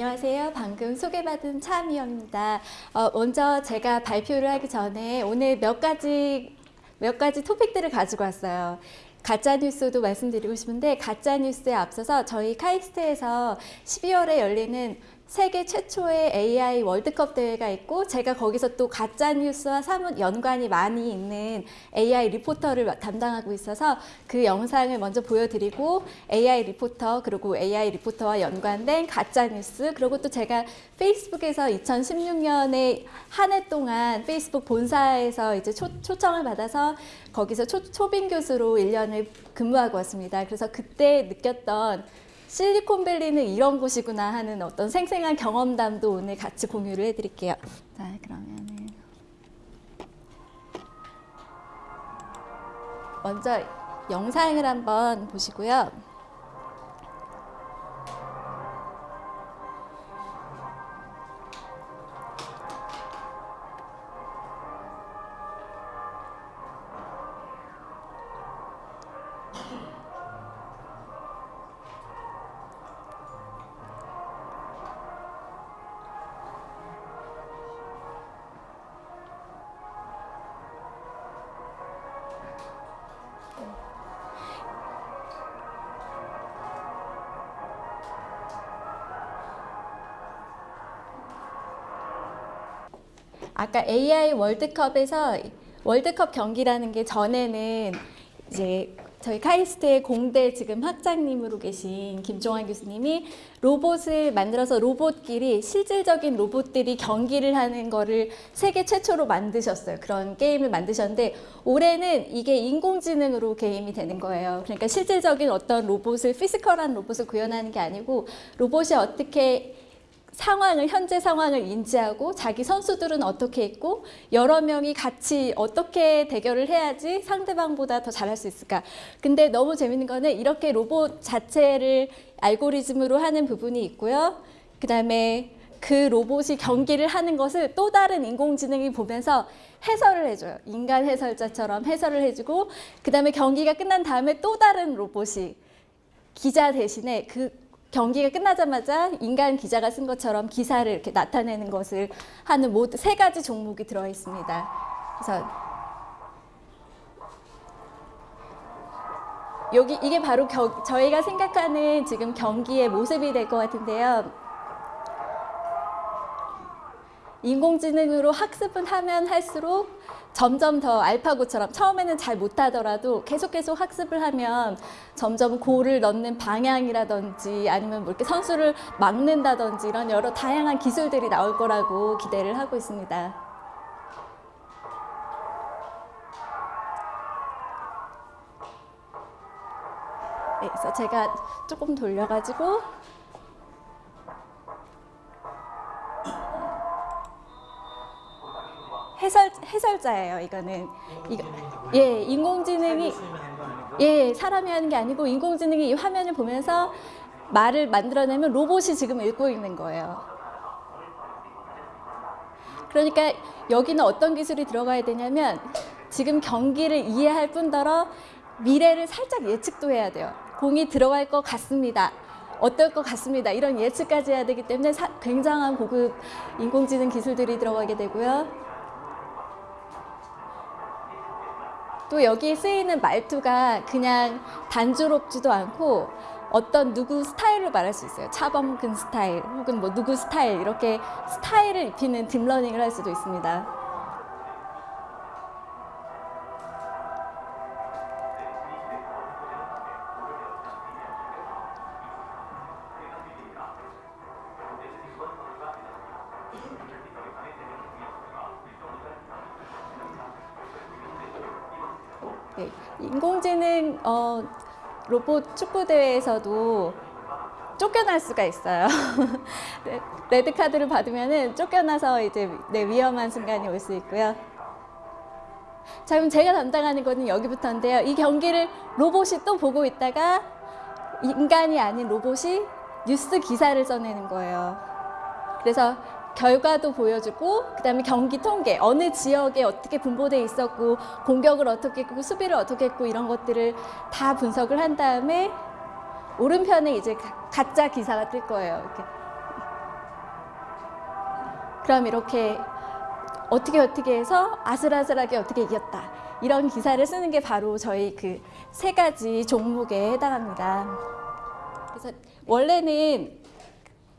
안녕하세요. 방금 소개받은 차미영입니다. 어, 먼저 제가 발표를 하기 전에 오늘 몇 가지 몇 가지 토픽들을 가지고 왔어요. 가짜 뉴스도 말씀드리고 싶은데 가짜 뉴스에 앞서서 저희 카이스트에서 12월에 열리는 세계 최초의 AI 월드컵 대회가 있고 제가 거기서 또 가짜 뉴스와 사뭇 연관이 많이 있는 AI 리포터를 담당하고 있어서 그 영상을 먼저 보여드리고 AI 리포터 그리고 AI 리포터와 연관된 가짜 뉴스 그리고 또 제가 페이스북에서 2016년에 한 해 동안 페이스북 본사에서 이제 초, 초청을 받아서 거기서 초, 초빙 교수로 1년을 근무하고 왔습니다. 그래서 그때 느꼈던 실리콘밸리는 이런 곳이구나 하는 어떤 생생한 경험담도 오늘 같이 공유를 해드릴게요. 자, 그러면은 먼저 영상을 한번 보시고요. 아까 AI 월드컵에서 월드컵 경기라는 게 전에는 이제 저희 카이스트의 공대 지금 학장님으로 계신 김종환 교수님이 로봇을 만들어서 로봇끼리 실질적인 로봇들이 경기를 하는 거를 세계 최초로 만드셨어요. 그런 게임을 만드셨는데 올해는 이게 인공지능으로 게임이 되는 거예요. 그러니까 실질적인 어떤 로봇을 physical한 로봇을 구현하는 게 아니고 로봇이 어떻게 상황을 현재 상황을 인지하고 자기 선수들은 어떻게 있고 여러 명이 같이 어떻게 대결을 해야지 상대방보다 더 잘할 수 있을까. 근데 너무 재밌는 거는 이렇게 로봇 자체를 알고리즘으로 하는 부분이 있고요. 그 다음에 그 로봇이 경기를 하는 것을 또 다른 인공지능이 보면서 해설을 해줘요. 인간 해설자처럼 해설을 해주고 그 다음에 경기가 끝난 다음에 또 다른 로봇이 기자 대신에 그 경기가 끝나자마자 인간 기자가 쓴 것처럼 기사를 이렇게 나타내는 것을 하는 모두 세 가지 종목이 들어 있습니다. 그래서 여기 이게 바로 겨, 저희가 생각하는 지금 경기의 모습이 될 것 같은데요. 인공지능으로 학습은 하면 할수록 점점 더 알파고처럼 처음에는 잘 못하더라도 계속 계속 학습을 하면 점점 고를 넣는 방향이라든지 아니면 뭐 이렇게 선수를 막는다든지 이런 여러 다양한 기술들이 나올 거라고 기대를 하고 있습니다. 네, 그래서 제가 조금 돌려가지고 해설 해설자예요. 이거는 이거 예 인공지능이 예 사람이 하는 게 아니고 인공지능이 이 화면을 보면서 말을 만들어내면 로봇이 지금 읽고 있는 거예요. 그러니까 여기는 어떤 기술이 들어가야 되냐면 지금 경기를 이해할 뿐더러 미래를 살짝 예측도 해야 돼요. 공이 들어갈 것 같습니다. 어떨 것 같습니다. 이런 예측까지 해야 되기 때문에 사, 굉장한 고급 인공지능 기술들이 들어가게 되고요. 또 여기 쓰이는 말투가 그냥 단조롭지도 않고 어떤 누구 스타일로 말할 수 있어요. 차범근 스타일 혹은 뭐 누구 스타일 이렇게 스타일을 입히는 deep learning을 할 수도 있습니다. 네, 인공지능 어, 로봇 축구 대회에서도 쫓겨날 수가 있어요. 레드 카드를 받으면은 쫓겨나서 이제 네, 위험한 순간이 올 수 있고요. 자, 그럼 제가 담당하는 거는 여기부터인데요. 이 경기를 로봇이 또 보고 있다가 인간이 아닌 로봇이 뉴스 기사를 써내는 거예요. 그래서 결과도 보여주고 그다음에 경기 통계 어느 지역에 어떻게 분포돼 있었고 공격을 어떻게 했고 수비를 어떻게 했고 이런 것들을 다 분석을 한 다음에 오른편에 이제 가짜 기사가 뜰 거예요. 이렇게 그럼 이렇게 어떻게 어떻게 해서 아슬아슬하게 어떻게 이겼다. 이런 기사를 쓰는 게 바로 저희 그 세 가지 종목에 해당합니다. 그래서 원래는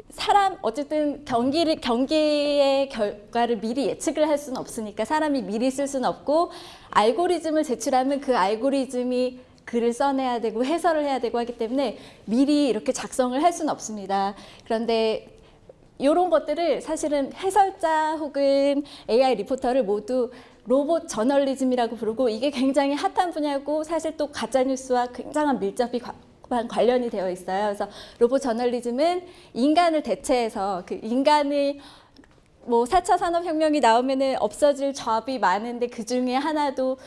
사람 어쨌든 경기를 경기의 결과를 미리 예측을 할 수는 없으니까 사람이 미리 쓸 수는 없고 알고리즘을 제출하면 그 알고리즘이 글을 써내야 되고 해설을 해야 되고 하기 때문에 미리 이렇게 작성을 할 수는 없습니다. 그런데 이런 것들을 사실은 해설자 혹은 AI 리포터를 모두 로봇 저널리즘이라고 부르고 이게 굉장히 핫한 분야고 사실 또 가짜뉴스와 굉장한 밀접히 관- 관련이 되어 있어요. 그래서 로봇 저널리즘은 인간을 대체해서 그 인간을 뭐 4차 산업혁명이 나오면은 없어질 잡이 많은데 그 중에 하나도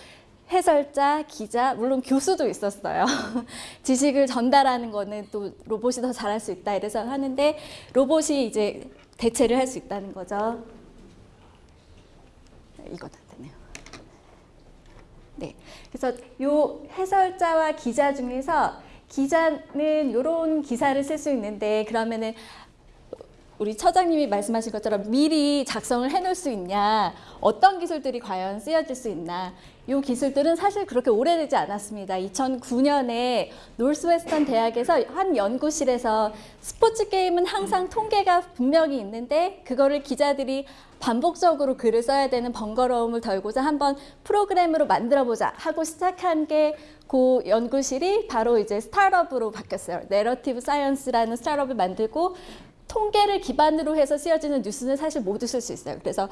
해설자, 기자, 물론 교수도 있었어요. 지식을 전달하는 거는 또 로봇이 더 잘할 수 있다 이래서 하는데 로봇이 이제 대체를 할 수 있다는 거죠. 되네요. 네. 그래서 요 해설자와 기자 중에서 기자는 이런 기사를 쓸 수 있는데 그러면은 우리 처장님이 말씀하신 것처럼 미리 작성을 해놓을 수 있냐? 어떤 기술들이 과연 쓰여질 수 있나 이 기술들은 사실 그렇게 오래되지 않았습니다 2009년에 노스웨스턴 대학에서 한 연구실에서 스포츠 게임은 항상 통계가 분명히 있는데 그거를 기자들이 반복적으로 글을 써야 되는 번거로움을 덜고자 한번 프로그램으로 만들어 보자 하고 시작한 게 그 연구실이 바로 이제 startup으로 바뀌었어요. Narrative Science라는 startup을 만들고 통계를 기반으로 해서 쓰여지는 뉴스는 사실 모두 쓸 수 있어요. 그래서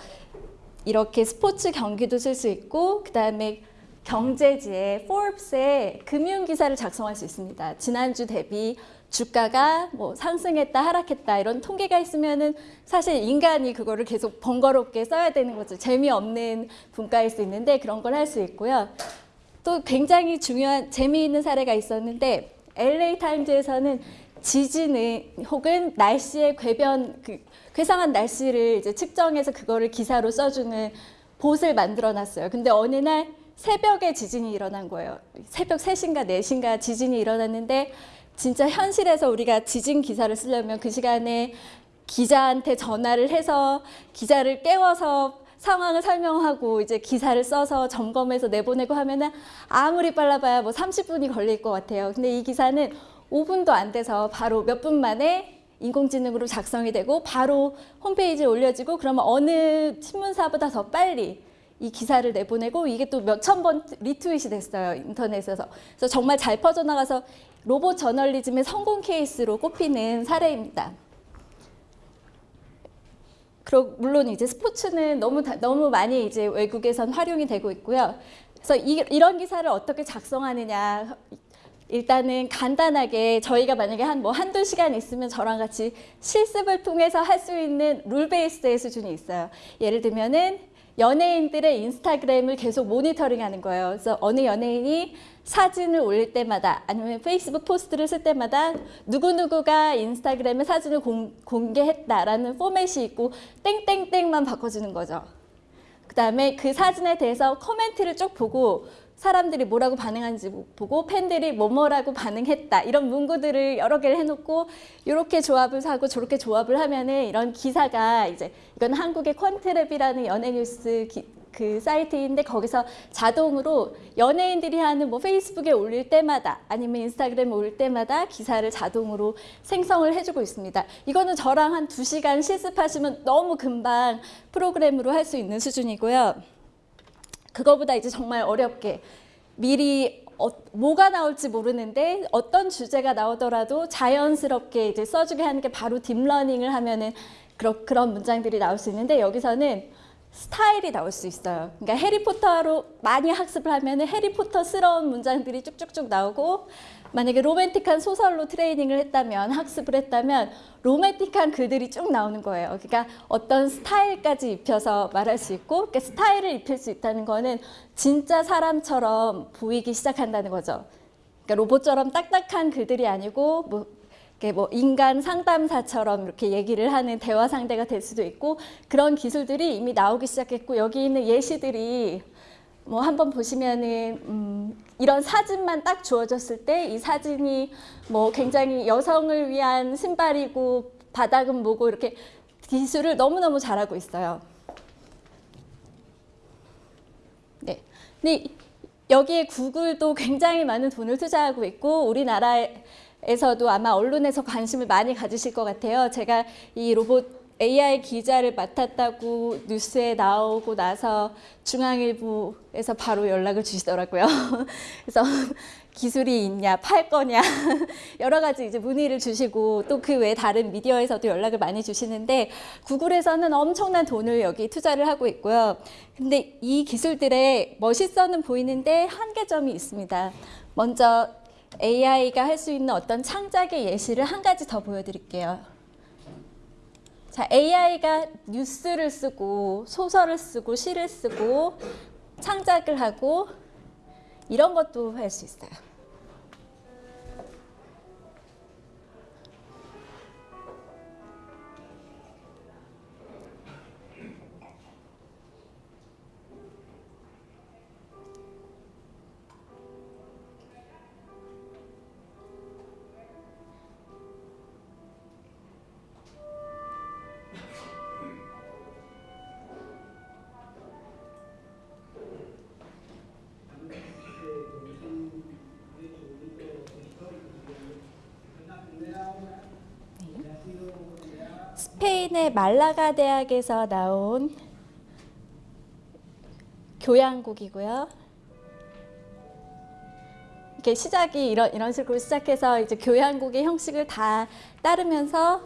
이렇게 스포츠 경기도 쓸 수 있고 그 다음에 경제지에 포rbes에 금융 기사를 작성할 수 있습니다. 지난주 대비 주가가 뭐 상승했다 하락했다 이런 통계가 있으면은 사실 인간이 그거를 계속 번거롭게 써야 되는 거죠. 재미없는 분과일 수 있는데 그런 걸 할 수 있고요. 또 굉장히 중요한 재미있는 사례가 있었는데 LA 타임즈에서는 지진을 혹은 날씨의 궤변 그 괴상한 날씨를 이제 측정해서 그거를 기사로 써주는 봇을 만들어 놨어요. 근데 어느 날 새벽에 지진이 일어난 거예요. 새벽 3시인가 4시인가 지진이 일어났는데 진짜 현실에서 우리가 지진 기사를 쓰려면 그 시간에 기자한테 전화를 해서 기자를 깨워서 상황을 설명하고 이제 기사를 써서 점검해서 내보내고 하면은 아무리 빨라봐야 뭐 30분이 걸릴 것 같아요. 근데 이 기사는 5분도 안 돼서 바로 몇 분 만에 인공지능으로 작성이 되고 바로 홈페이지에 올려지고 그러면 어느 신문사보다 더 빨리 이 기사를 내보내고 이게 또 몇 천 번 리트윗이 됐어요 인터넷에서 그래서 정말 잘 퍼져나가서 로봇 저널리즘의 성공 케이스로 꼽히는 사례입니다. 그리고 물론 이제 스포츠는 너무 다- 너무 많이 이제 외국에선 활용이 되고 있고요. 그래서 이, 이런 기사를 어떻게 작성하느냐 일단은 간단하게 저희가 만약에 한 뭐 한두 시간 있으면 저랑 같이 실습을 통해서 할 수 있는 룰 베이스의 수준이 있어요. 예를 들면은 연예인들의 인스타그램을 계속 모니터링 하는 거예요. 그래서 어느 연예인이 사진을 올릴 때마다 아니면 페이스북 포스트를 쓸 때마다 누구누구가 인스타그램에 사진을 공, 공개했다라는 포맷이 있고 땡땡땡만 바꿔주는 거죠. 그 다음에 그 사진에 대해서 코멘트를 쭉 보고 사람들이 뭐라고 반응하는지 보고 팬들이 뭐뭐라고 반응했다 이런 문구들을 여러 개를 해놓고 이렇게 조합을 하고 저렇게 조합을 하면은 이런 기사가 이제 이건 한국의 퀀트랩이라는 연예 뉴스 기, 그 사이트인데 거기서 자동으로 연예인들이 하는 뭐 페이스북에 올릴 때마다 아니면 인스타그램에 올릴 때마다 기사를 자동으로 생성을 해주고 있습니다. 이거는 저랑 한 두 시간 실습하시면 너무 금방 프로그램으로 할 수 있는 수준이고요. 그거보다 이제 정말 어렵게 미리 어, 뭐가 나올지 모르는데 어떤 주제가 나오더라도 자연스럽게 이제 써주게 하는 게 바로 deep learning을 하면은 그런 그런 문장들이 나올 수 있는데 여기서는 스타일이 나올 수 있어요. 그러니까 해리포터로 많이 학습을 하면은 해리포터스러운 문장들이 쭉쭉쭉 나오고 만약에 로맨틱한 소설로 트레이닝을 했다면 학습을 했다면 로맨틱한 글들이 쭉 나오는 거예요. 그러니까 어떤 스타일까지 입혀서 말할 수 있고 그러니까 스타일을 입힐 수 있다는 거는 진짜 사람처럼 보이기 시작한다는 거죠. 그러니까 로봇처럼 딱딱한 글들이 아니고 뭐 뭐 인간 상담사처럼 이렇게 얘기를 하는 대화 상대가 될 수도 있고 그런 기술들이 이미 나오기 시작했고 여기 있는 예시들이 뭐 한번 보시면은 음 이런 사진만 딱 주어졌을 때 이 사진이 뭐 굉장히 여성을 위한 신발이고 바닥은 뭐고 이렇게 기술을 너무너무 잘하고 있어요. 네. 근데 여기에 구글도 굉장히 많은 돈을 투자하고 있고 우리나라에서도 아마 언론에서 관심을 많이 가지실 것 같아요. 제가 이 로봇 AI 기자를 맡았다고 뉴스에 나오고 나서 중앙일보에서 바로 연락을 주시더라고요. 그래서 기술이 있냐, 팔 거냐, 여러 가지 이제 문의를 주시고 또 그 외 다른 미디어에서도 연락을 많이 주시는데 구글에서는 엄청난 돈을 여기 투자를 하고 있고요. 근데 이 기술들의 멋있어는 보이는데 한계점이 있습니다. 먼저 AI가 할 수 있는 어떤 창작의 예시를 한 가지 더 보여드릴게요. 자, AI가 뉴스를 쓰고 소설을 쓰고 시를 쓰고 창작을 하고 이런 것도 할 수 있어요. 스페인의 말라가 대학에서 나온 교양곡이고요. 이렇게 시작이 이런 이런 식으로 시작해서 이제 교향곡의 형식을 다 따르면서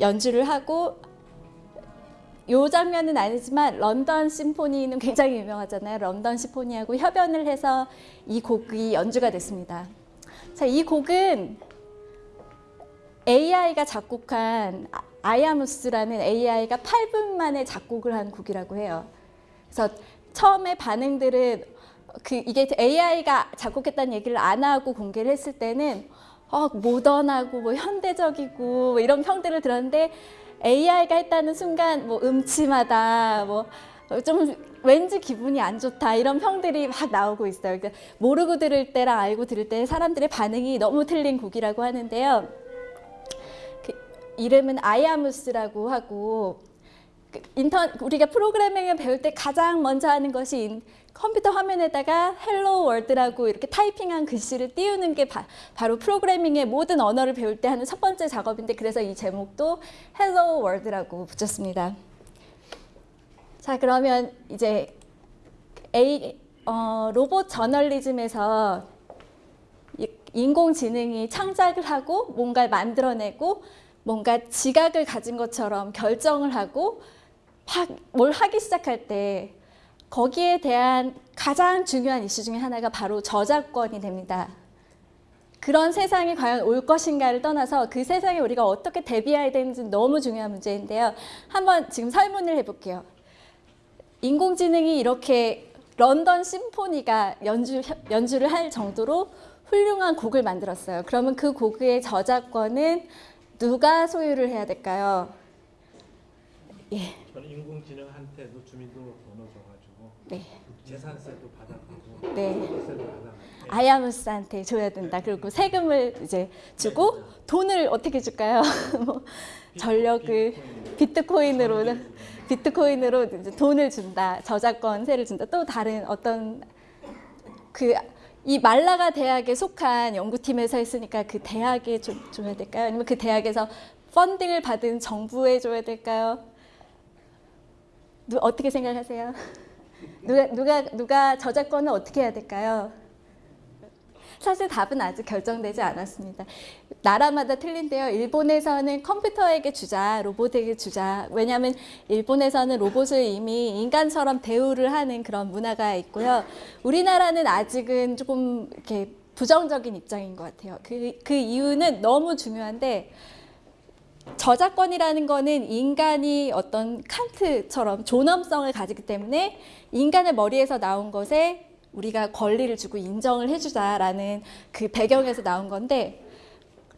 연주를 하고 요 장면은 아니지만 런던 심포니는 굉장히 유명하잖아요. 런던 심포니하고 협연을 해서 이 곡이 연주가 됐습니다. 자, 이 곡은 AI가 작곡한 아- 아야무스라는 AI가 8분 만에 작곡을 한 곡이라고 해요. 그래서 처음에 반응들은 그 이게 AI가 작곡했다는 얘기를 안 하고 공개를 했을 때는 어, 모던하고 뭐 현대적이고 뭐 이런 평들을 들었는데 AI가 했다는 순간 뭐 음침하다 뭐 좀 왠지 기분이 안 좋다 이런 평들이 막 나오고 있어요. 그러니까 모르고 들을 때랑 알고 들을 때 사람들의 반응이 너무 틀린 곡이라고 하는데요. 그 이름은 Iamus라고 하고 그 인터 우리가 프로그래밍을 배울 때 가장 먼저 하는 것이 인- 컴퓨터 화면에다가 Hello World라고 이렇게 타이핑한 글씨를 띄우는 게 바, 로 프로그래밍의 모든 언어를 배울 때 하는 첫 번째 작업인데 그래서 이 제목도 Hello World라고 붙였습니다. 자 그러면 이제 A, 어, 로봇 저널리즘에서 이- 인공지능이 창작을 하고 뭔가를 만들어내고 뭔가 지각을 가진 것처럼 결정을 하고 막뭘 하기 시작할 때 거기에 대한 가장 중요한 이슈 중에 하나가 바로 저작권이 됩니다. 그런 세상이 과연 올 것인가를 떠나서 그 세상에 우리가 어떻게 대비해야 되는지 너무 중요한 문제인데요. 한번 지금 설문을 해볼게요. 인공지능이 이렇게 런던 심포니가 연주, 연주를 할 정도로 훌륭한 곡을 만들었어요. 그러면 그 곡의 저작권은 누가 소유를 해야 될까요? 예, 저는 인공지능한테도 주민등록 번호 줘가지고 네, 재산세도 받아가고 네. 세도 받아가고 아야무스한테 줘야 된다. 그리고 세금을 이제 주고 돈을 어떻게 줄까요? 뭐 전력을 비트코인으로 비트코인으로 이제 돈을 준다. 저작권세를 준다. 또 다른 어떤 그 이 말라가 대학에 속한 연구팀에서 했으니까 그 대학에 좀 줘야 될까요? 아니면 그 대학에서 펀딩을 받은 정부에 줘야 될까요? 누, 어떻게 생각하세요? 누가 누가 누가 저작권을 어떻게 해야 될까요? 사실 답은 아직 결정되지 않았습니다. 나라마다 틀린데요. 일본에서는 컴퓨터에게 주자, 로봇에게 주자. 왜냐하면 일본에서는 로봇을 이미 인간처럼 대우를 하는 그런 문화가 있고요. 우리나라는 아직은 조금 이렇게 부정적인 입장인 것 같아요. 그, 그 이유는 너무 중요한데 저작권이라는 거는 인간이 어떤 칸트처럼 존엄성을 가지기 때문에 인간의 머리에서 나온 것에 우리가 권리를 주고 인정을 해주자라는 그 배경에서 나온 건데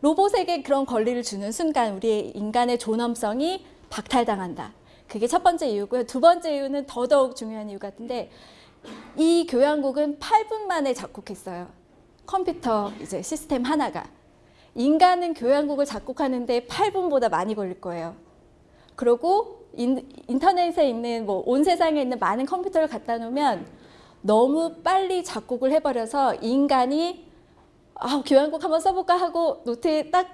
로봇에게 그런 권리를 주는 순간 우리의 인간의 존엄성이 박탈당한다. 그게 첫 번째 이유고요. 두 번째 이유는 더더욱 중요한 이유 같은데 이 교향곡은 8분 만에 작곡했어요. 컴퓨터 이제 시스템 하나가. 인간은 교향곡을 작곡하는데 8분보다 많이 걸릴 거예요. 그리고 인, 인터넷에 있는 뭐 온 세상에 있는 많은 컴퓨터를 갖다 놓으면 너무 빨리 작곡을 해버려서 인간이 아, 교향곡 한번 써볼까 하고 노트에 딱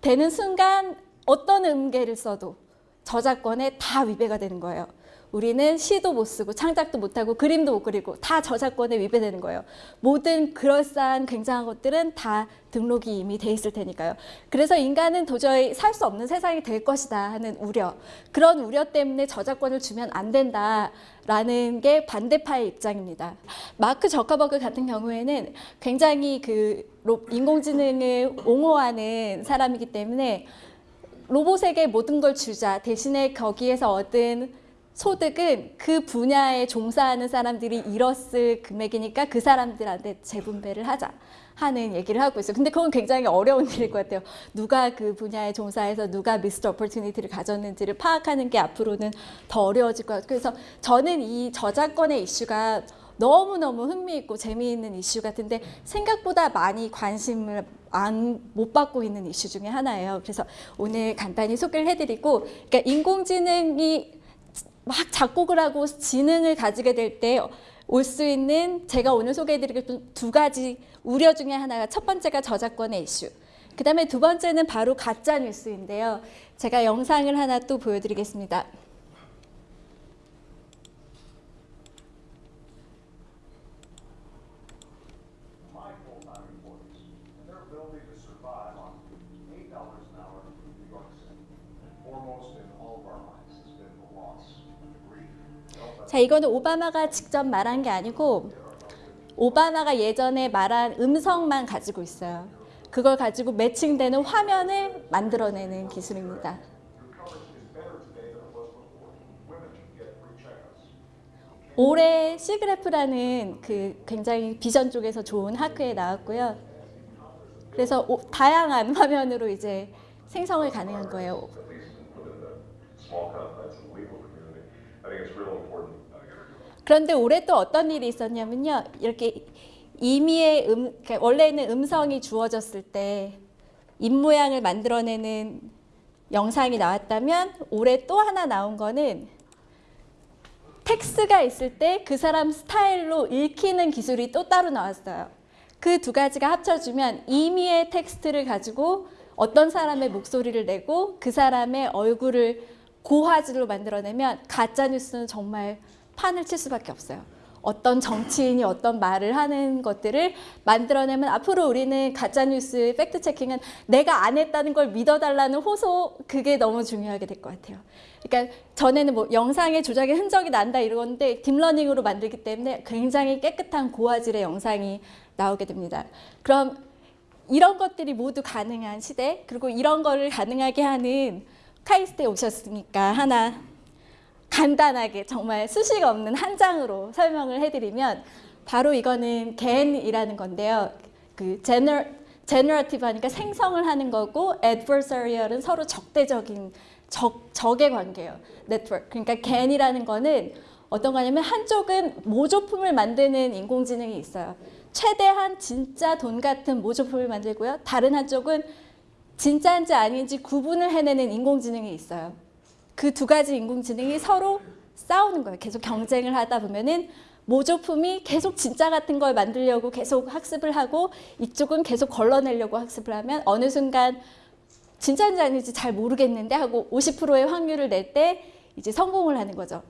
되는 순간 어떤 음계를 써도 저작권에 다 위배가 되는 거예요. 우리는 시도 못 쓰고 창작도 못 하고 그림도 못 그리고 다 저작권에 위배되는 거예요. 모든 그럴싸한 굉장한 것들은 다 등록이 이미 돼 있을 테니까요. 그래서 인간은 도저히 살 수 없는 세상이 될 것이다 하는 우려. 그런 우려 때문에 저작권을 주면 안 된다라는 게 반대파의 입장입니다. 마크 저커버그 같은 경우에는 굉장히 그 로- 인공지능을 옹호하는 사람이기 때문에 로봇에게 모든 걸 주자 대신에 거기에서 얻은 소득은 그 분야에 종사하는 사람들이 잃었을 금액이니까 그 사람들한테 재분배를 하자 하는 얘기를 하고 있어요. 근데 그건 굉장히 어려운 일일 것 같아요. 누가 그 분야에 종사해서 누가 미스터 오퍼튜니티를 가졌는지를 파악하는 게 앞으로는 더 어려워질 것 같아요. 그래서 저는 이 저작권의 이슈가 너무너무 흥미있고 재미있는 이슈 같은데 생각보다 많이 관심을 안, 못 받고 있는 이슈 중에 하나예요. 그래서 오늘 간단히 소개를 해드리고, 그러니까 인공지능이 막 작곡을 하고 지능을 가지게 될 때 올 수 있는 제가 오늘 소개해드리고 두 가지 우려 중에 하나가 첫 번째가 저작권의 이슈. 그 다음에 두 번째는 바로 가짜 뉴스인데요. 제가 영상을 하나 또 보여드리겠습니다. 자, 이거는 오바마가 직접 말한 게 아니고 오바마가 예전에 말한 음성만 가지고 있어요. 그걸 가지고 매칭되는 화면을 만들어내는 기술입니다. 올해 시그래프라는 그 굉장히 비전 쪽에서 좋은 학회에 나왔고요. 그래서 오- 다양한 화면으로 이제 생성을 가능한 거예요. I think it's real important. 그런데 올해 또 어떤 일이 있었냐면요. 이렇게 임의의 음, 그러니까 원래는 음성이 주어졌을 때 입모양을 만들어내는 영상이 나왔다면 올해 또 하나 나온 거는 텍스트가 있을 때 그 사람 스타일로 읽히는 기술이 또 따로 나왔어요. 그 두 가지가 합쳐주면 임의의 텍스트를 가지고 어떤 사람의 목소리를 내고 그 사람의 얼굴을 고화질로 만들어내면 가짜 뉴스는 정말 판을 칠 수밖에 없어요. 어떤 정치인이 어떤 말을 하는 것들을 만들어내면 앞으로 우리는 가짜 뉴스 fact checking은 내가 안 했다는 걸 믿어달라는 호소 그게 너무 중요하게 될 것 같아요. 그러니까 전에는 뭐 영상의 조작의 흔적이 난다 이러는데 deep learning으로 만들기 때문에 굉장히 깨끗한 고화질의 영상이 나오게 됩니다. 그럼 이런 것들이 모두 가능한 시대 그리고 이런 거를 가능하게 하는 카이스트에 오셨으니까 하나 간단하게 정말 수식 없는 한 장으로 설명을 해드리면 바로 이거는 GAN이라는 건데요. 그 gene- generative 하니까 생성을 하는 거고 adversarial은 서로 적대적인 적, 적의 관계예요. 네트워크. 그러니까 GAN이라는 거는 어떤 거냐면 한쪽은 모조품을 만드는 인공지능이 있어요. 최대한 진짜 돈 같은 모조품을 만들고요. 다른 한쪽은 진짜인지 아닌지 구분을 해내는 인공지능이 있어요. 그 두 가지 인공지능이 서로 싸우는 거예요. 계속 경쟁을 하다 보면은 모조품이 계속 진짜 같은 걸 만들려고 계속 학습을 하고 이쪽은 계속 걸러내려고 학습을 하면 어느 순간 진짜인지 아닌지 잘 모르겠는데 하고 50%의 확률을 낼 때 이제 성공을 하는 거죠.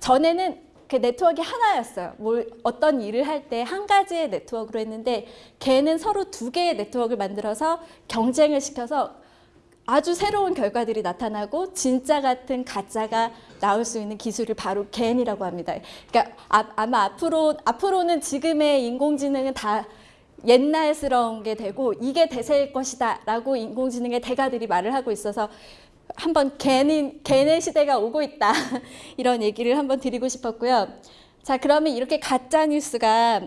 전에는 그 네트워크가 하나였어요. 뭘 어떤 일을 할 때 한 가지의 네트워크로 했는데 걔는 서로 두 개의 네트워크를 만들어서 경쟁을 시켜서 아주 새로운 결과들이 나타나고 진짜 같은 가짜가 나올 수 있는 기술을 바로 겐이라고 합니다. 그러니까 아, 마 앞으로 앞으로는 지금의 인공지능은 다 옛날스러운 게 되고 이게 대세일 것이다 라고 인공지능의 대가들이 말을 하고 있어서 한번 겐인 겐의 시대가 오고 있다 이런 얘기를 한번 드리고 싶었고요. 자 그러면 이렇게 가짜 뉴스가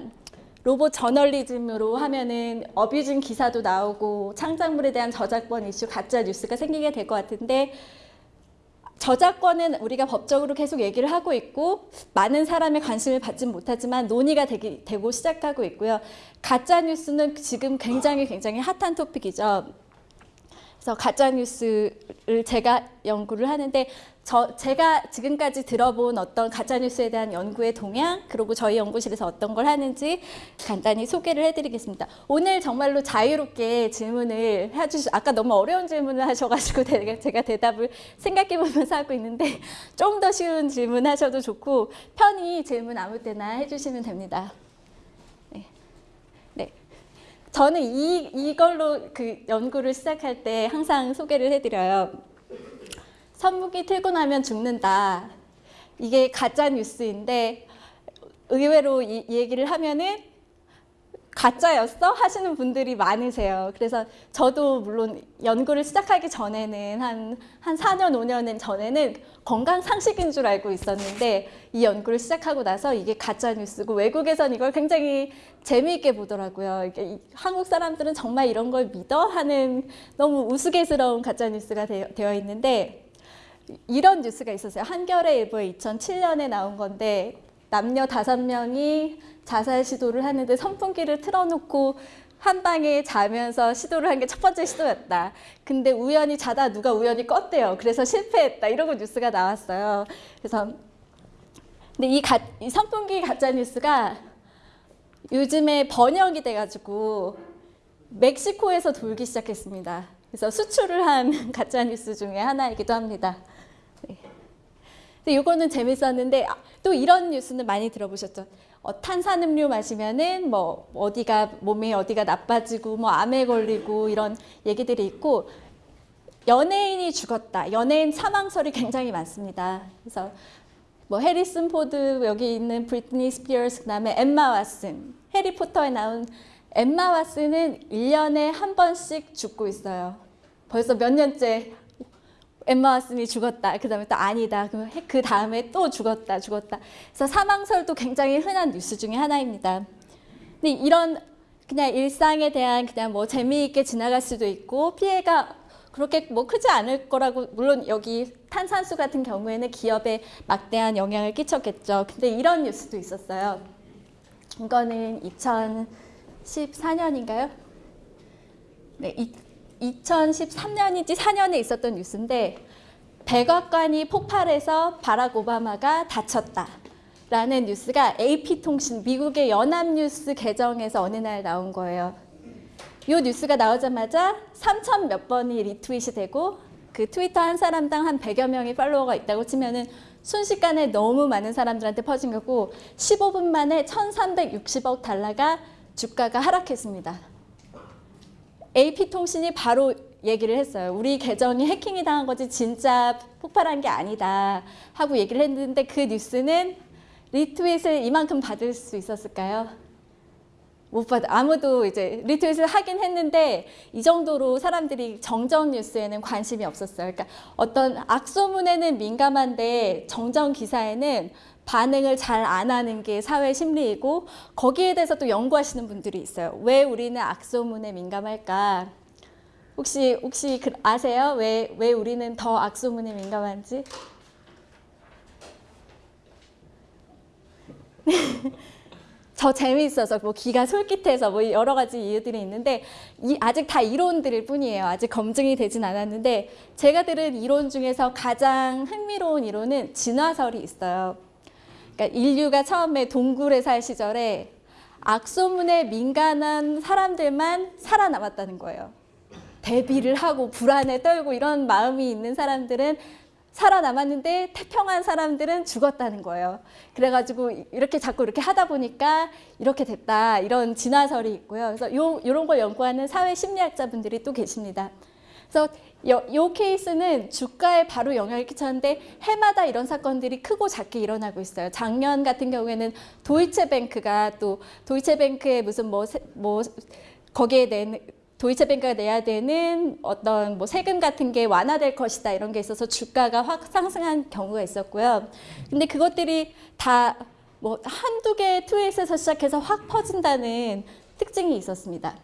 로봇 저널리즘으로 하면은 어뷰징 기사도 나오고 창작물에 대한 저작권 이슈 가짜 뉴스가 생기게 될 것 같은데 저작권은 우리가 법적으로 계속 얘기를 하고 있고 많은 사람의 관심을 받진 못하지만 논의가 되기, 되고 시작하고 있고요. 가짜 뉴스는 지금 굉장히 굉장히 핫한 토픽이죠. 그래서 가짜 뉴스를 제가 연구를 하는데 저 제가 지금까지 들어본 어떤 가짜 뉴스에 대한 연구의 동향 그리고 저희 연구실에서 어떤 걸 하는지 간단히 소개를 해드리겠습니다. 오늘 정말로 자유롭게 질문을 해주시. 아까 너무 어려운 질문을 하셔가지고 제가, 제가 대답을 생각해보면서 하고 있는데 좀 더 쉬운 질문 하셔도 좋고 편히 질문 아무 때나 해주시면 됩니다. 네. 네. 저는 이 이걸로 그 연구를 시작할 때 항상 소개를 해드려요. 선무기 틀고 나면 죽는다. 이게 가짜 뉴스인데 의외로 이, 이 얘기를 하면은 가짜였어 하시는 분들이 많으세요. 그래서 저도 물론 연구를 시작하기 전에는 한, 한 4년, 5년 전에는 건강 상식인 줄 알고 있었는데 이 연구를 시작하고 나서 이게 가짜 뉴스고 외국에선 이걸 굉장히 재미있게 보더라고요. 이게 이- 한국 사람들은 정말 이런 걸 믿어 하는 너무 우스갯스러운 가짜 뉴스가 되어, 되어 있는데 이런 뉴스가 있었어요. 한겨레 일보에 2007년에 나온 건데 남녀 다섯 명이 자살 시도를 하는데 선풍기를 틀어놓고 한 방에 자면서 시도를 한 게 첫 번째 시도였다. 근데 우연히 자다 누가 우연히 껐대요. 그래서 실패했다. 이러고 뉴스가 나왔어요. 그래서 근데 이, 가, 이 선풍기 가짜 뉴스가 요즘에 번역이 돼가지고 멕시코에서 돌기 시작했습니다. 그래서 수출을 한 가짜 뉴스 중에 하나이기도 합니다. 네. 근데 이거는 재밌었는데 아, 또 이런 뉴스는 많이 들어보셨죠? 어, 탄산음료 마시면은 뭐 어디가 몸에 어디가 나빠지고 뭐 암에 걸리고 이런 얘기들이 있고 연예인이 죽었다. 연예인 사망설이 굉장히 많습니다. 그래서 뭐 해리슨 포드 여기 있는 브리트니 스피어스 그다음에 엠마 왓슨 해리포터에 나온 엠마 왓슨은 1년에 한 번씩 죽고 있어요. 벌써 몇 년째 엠마 왓슨이 죽었다. 그 다음에 또 아니다. 그- 그 다음에 또 죽었다. 죽었다. 그래서 사망설도 굉장히 흔한 뉴스 중에 하나입니다. 근데 이런 그냥 일상에 대한 그냥 뭐 재미있게 지나갈 수도 있고 피해가 그렇게 뭐 크지 않을 거라고 물론 여기 탄산수 같은 경우에는 기업에 막대한 영향을 끼쳤겠죠. 근데 이런 뉴스도 있었어요. 이거는 2014년인가요? 네, 2013년인지 4년에 있었던 뉴스인데 백악관이 폭발해서 바락 오바마가 다쳤다. 라는 뉴스가 AP통신, 미국의 연합뉴스 계정에서 어느 날 나온 거예요. 이 뉴스가 나오자마자 3천 몇 번이 리트윗이 되고 그 트위터 한 사람당 한 100여 명의 팔로워가 있다고 치면은 순식간에 너무 많은 사람들한테 퍼진 거고 15분 만에 1,360억 달러가 주가가 하락했습니다. AP통신이 바로 얘기를 했어요. 우리 계정이 해킹이 당한 거지 진짜 폭발한 게 아니다 하고 얘기를 했는데 그 뉴스는 리트윗을 이만큼 받을 수 있었을까요? 못 받아. 아무도 이제 리트윗을 하긴 했는데 이 정도로 사람들이 정정 뉴스에는 관심이 없었어요. 그러니까 어떤 악소문에는 민감한데 정정 기사에는 반응을 잘 안 하는 게 사회 심리이고 거기에 대해서 또 연구하시는 분들이 있어요. 왜 우리는 악소문에 민감할까? 혹시 혹시 그- 아세요? 왜 왜 우리는 더 악소문에 민감한지? 저 재미있어서 뭐 기가 솔깃해서 뭐 여러 가지 이유들이 있는데 이 아직 다 이론들일 뿐이에요. 아직 검증이 되진 않았는데 제가 들은 이론 중에서 가장 흥미로운 이론은 진화설이 있어요. 그러니까 인류가 처음에 동굴에 살 시절에 악소문에 민감한 사람들만 살아남았다는 거예요. 대비를 하고 불안에 떨고 이런 마음이 있는 사람들은 살아남았는데 태평한 사람들은 죽었다는 거예요. 그래가지고 이렇게 자꾸 이렇게 하다 보니까 이렇게 됐다 이런 진화설이 있고요. 그래서 요 이런 걸 연구하는 사회 심리학자분들이 또 계십니다. 그래서 요, 요 케이스는 주가에 바로 영향을 끼쳤는데 해마다 이런 사건들이 크고 작게 일어나고 있어요. 작년 같은 경우에는 도이체뱅크가 또 도이체뱅크의 무슨 뭐, 세, 뭐 거기에 낸 도이체뱅크가 내야 되는 어떤 뭐 세금 같은 게 완화될 것이다 이런 게 있어서 주가가 확 상승한 경우가 있었고요. 근데 그것들이 다 뭐 한두 개의 트윗에서 시작해서 확 퍼진다는 특징이 있었습니다.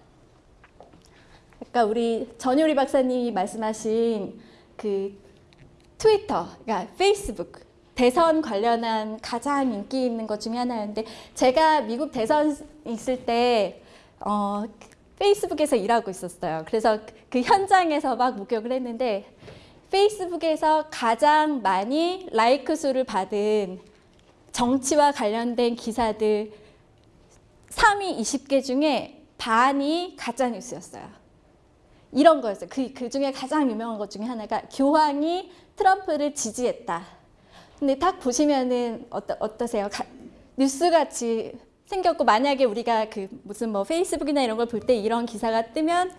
아까 우리 전효리 박사님이 말씀하신 그 트위터, 그러니까 페이스북 대선 관련한 가장 인기 있는 것 중에 하나였는데 제가 미국 대선 있을 때 어, 페이스북에서 일하고 있었어요. 그래서 그 현장에서 막 목격을 했는데 페이스북에서 가장 많이 라이크 수를 받은 정치와 관련된 기사들 3위 20개 중에 반이 가짜 뉴스였어요. 이런 거였어요. 그, 그 중에 가장 유명한 것 중에 하나가 교황이 트럼프를 지지했다. 근데 딱 보시면은 어떠, 어떠세요? 가, 뉴스같이 생겼고 만약에 우리가 그 무슨 뭐 페이스북이나 이런 걸 볼 때 이런 기사가 뜨면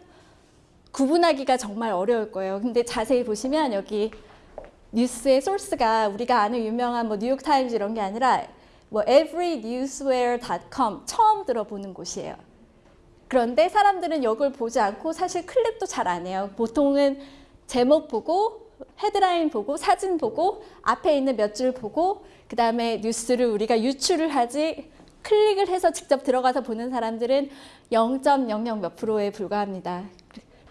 구분하기가 정말 어려울 거예요. 근데 자세히 보시면 여기 뉴스의 소스가 우리가 아는 유명한 뭐 뉴욕 타임즈 이런 게 아니라 뭐 everynewsware.com 처음 들어보는 곳이에요. 그런데 사람들은 이걸 보지 않고 사실 클릭도 잘 안 해요. 보통은 제목 보고 헤드라인 보고 사진 보고 앞에 있는 몇 줄 보고 그 다음에 뉴스를 우리가 유추를 하지 클릭을 해서 직접 들어가서 보는 사람들은 0.00 몇 프로에 불과합니다.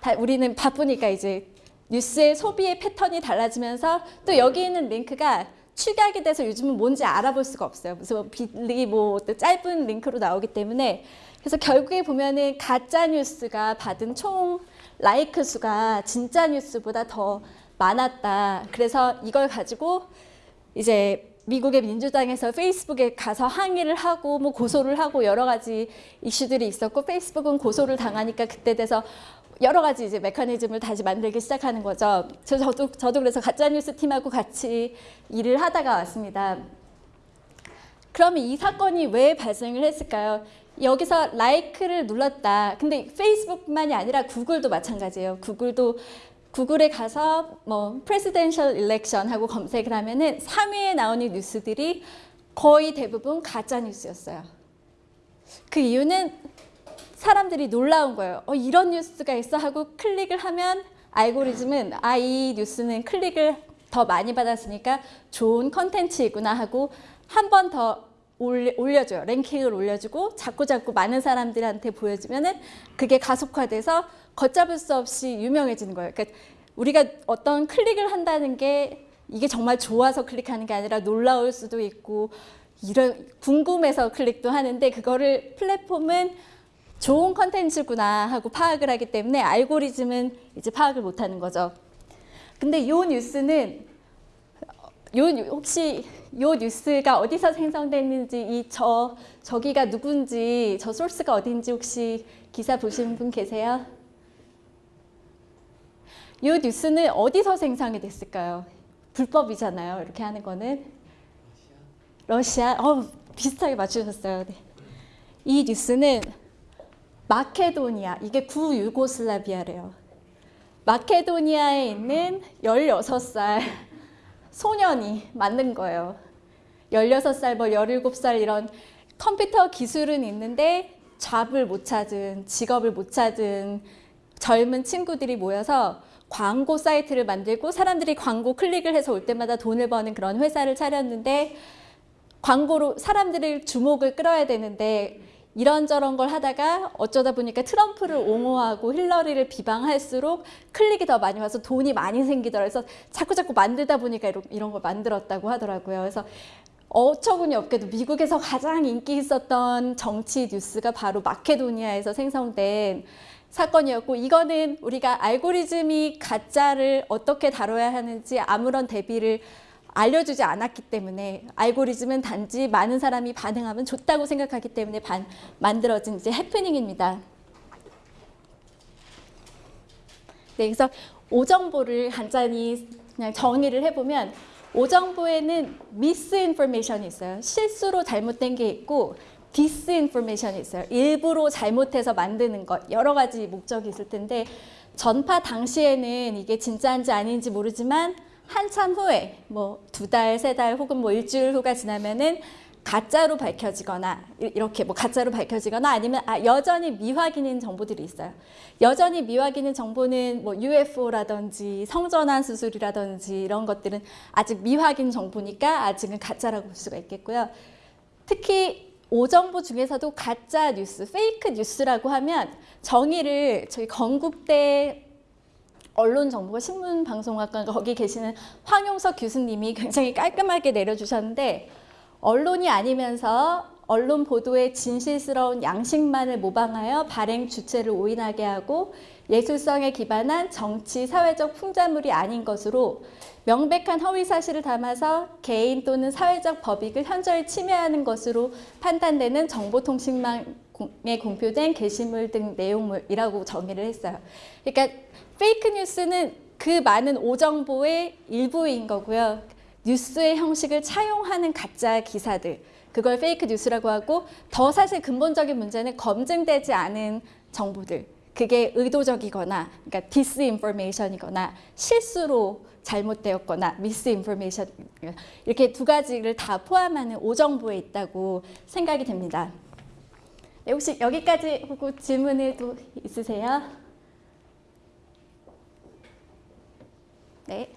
다 우리는 바쁘니까 이제 뉴스의 소비의 패턴이 달라지면서 또 여기 있는 링크가 축약이 돼서 요즘은 뭔지 알아볼 수가 없어요. 무슨 빌리 뭐 짧은 링크로 나오기 때문에 그래서 결국에 보면은 가짜 뉴스가 받은 총 라이크 수가 진짜 뉴스보다 더 많았다. 그래서 이걸 가지고 이제 미국의 민주당에서 페이스북에 가서 항의를 하고 뭐 고소를 하고 여러 가지 이슈들이 있었고 페이스북은 고소를 당하니까 그때 돼서 여러 가지 이제 메커니즘을 다시 만들기 시작하는 거죠. 저, 저도 저도 그래서 가짜 뉴스 팀하고 같이 일을 하다가 왔습니다. 그러면 이 사건이 왜 발생을 했을까요? 여기서 라이크를 눌렀다. 근데 페이스북만이 아니라 구글도 마찬가지예요. 구글도 구글에 가서 뭐 presidential 하고 검색을 하면은 3위에 나오는 뉴스들이 거의 대부분 가짜 뉴스였어요. 그 이유는 사람들이 놀라운 거예요. 어, 이런 뉴스가 있어 하고 클릭을 하면 알고리즘은 아, 이 뉴스는 클릭을 더 많이 받았으니까 좋은 컨텐츠이구나 하고 한 번 더 올려 줘요. 랭킹을 올려주고 자꾸 자꾸 많은 사람들한테 보여주면 은 그게 가속화돼서 걷잡을 수 없이 유명해지는 거예요. 그러니까 우리가 어떤 클릭을 한다는 게 이게 정말 좋아서 클릭하는 게 아니라 놀라울 수도 있고 이런 궁금해서 클릭도 하는데 그거를 플랫폼은 좋은 컨텐츠구나 하고 파악을 하기 때문에 알고리즘은 이제 파악을 못하는 거죠. 근데 이 뉴스는 요 혹시 요 뉴스가 어디서 생성됐는지 이 저 저기가 누군지 저 소스가 어딘지 혹시 기사 보신 분 계세요? 이 뉴스는 어디서 생성이 됐을까요? 불법이잖아요. 이렇게 하는 거는 러시아. 어 비슷하게 맞추셨어요. 네. 이 뉴스는 마케도니아 이게 구유고슬라비아래요. 마케도니아에 있는 16살 소년이 만든 거예요. 16살, 뭐 17살 이런 컴퓨터 기술은 있는데 잡을 못 찾은, 직업을 못 찾은 젊은 친구들이 모여서 광고 사이트를 만들고 사람들이 광고 클릭을 해서 올 때마다 돈을 버는 그런 회사를 차렸는데 광고로 사람들의 주목을 끌어야 되는데 이런저런 걸 하다가 어쩌다 보니까 트럼프를 옹호하고 힐러리를 비방할수록 클릭이 더 많이 와서 돈이 많이 생기더라. 그래서 자꾸 자꾸 만들다 보니까 이런 걸 만들었다고 하더라고요. 그래서 어처구니 없게도 미국에서 가장 인기 있었던 정치 뉴스가 바로 마케도니아에서 생성된 사건이었고 이거는 우리가 알고리즘이 가짜를 어떻게 다뤄야 하는지 아무런 대비를 알려주지 않았기 때문에 알고리즘은 단지 많은 사람이 반응하면 좋다고 생각하기 때문에 반, 만들어진 이제 해프닝입니다. 네, 그래서 오정보를 간단히 그냥 정의를 해보면 오정보에는 미스인포메이션이 있어요. 실수로 잘못된 게 있고 disinformation이 있어요. 일부러 잘못해서 만드는 것 여러 가지 목적이 있을 텐데 전파 당시에는 이게 진짜인지 아닌지 모르지만 한참 후에 뭐 두 달, 세 달 혹은 뭐 일주일 후가 지나면은 가짜로 밝혀지거나 이렇게 뭐 가짜로 밝혀지거나 아니면 아 여전히 미확인인 정보들이 있어요. 여전히 미확인인 정보는 뭐 UFO라든지 성전환 수술이라든지 이런 것들은 아직 미확인 정보니까 아직은 가짜라고 볼 수가 있겠고요. 특히 오정보 중에서도 가짜 뉴스, 페이크 뉴스라고 하면 정의를 저희 건국대 언론정보가 신문방송학과 거기 계시는 황용석 교수님이 굉장히 깔끔하게 내려주셨는데 언론이 아니면서 언론 보도의 진실스러운 양식만을 모방하여 발행 주체를 오인하게 하고 예술성에 기반한 정치, 사회적 풍자물이 아닌 것으로 명백한 허위 사실을 담아서 개인 또는 사회적 법익을 현저히 침해하는 것으로 판단되는 정보통신망에 공표된 게시물 등 내용물이라고 정의를 했어요. 그러니까 fake news는 그 많은 오정보의 일부인 거고요. 뉴스의 형식을 차용하는 가짜 기사들 그걸 fake news라고 하고 더 사실 근본적인 문제는 검증되지 않은 정보들 그게 의도적이거나 그러니까 disinformation이거나 실수로 잘못되었거나 misinformation 이렇게 두 가지를 다 포함하는 오정보에 있다고 생각이 됩니다. 네, 혹시 여기까지 보고 질문을 또 있으세요? 네.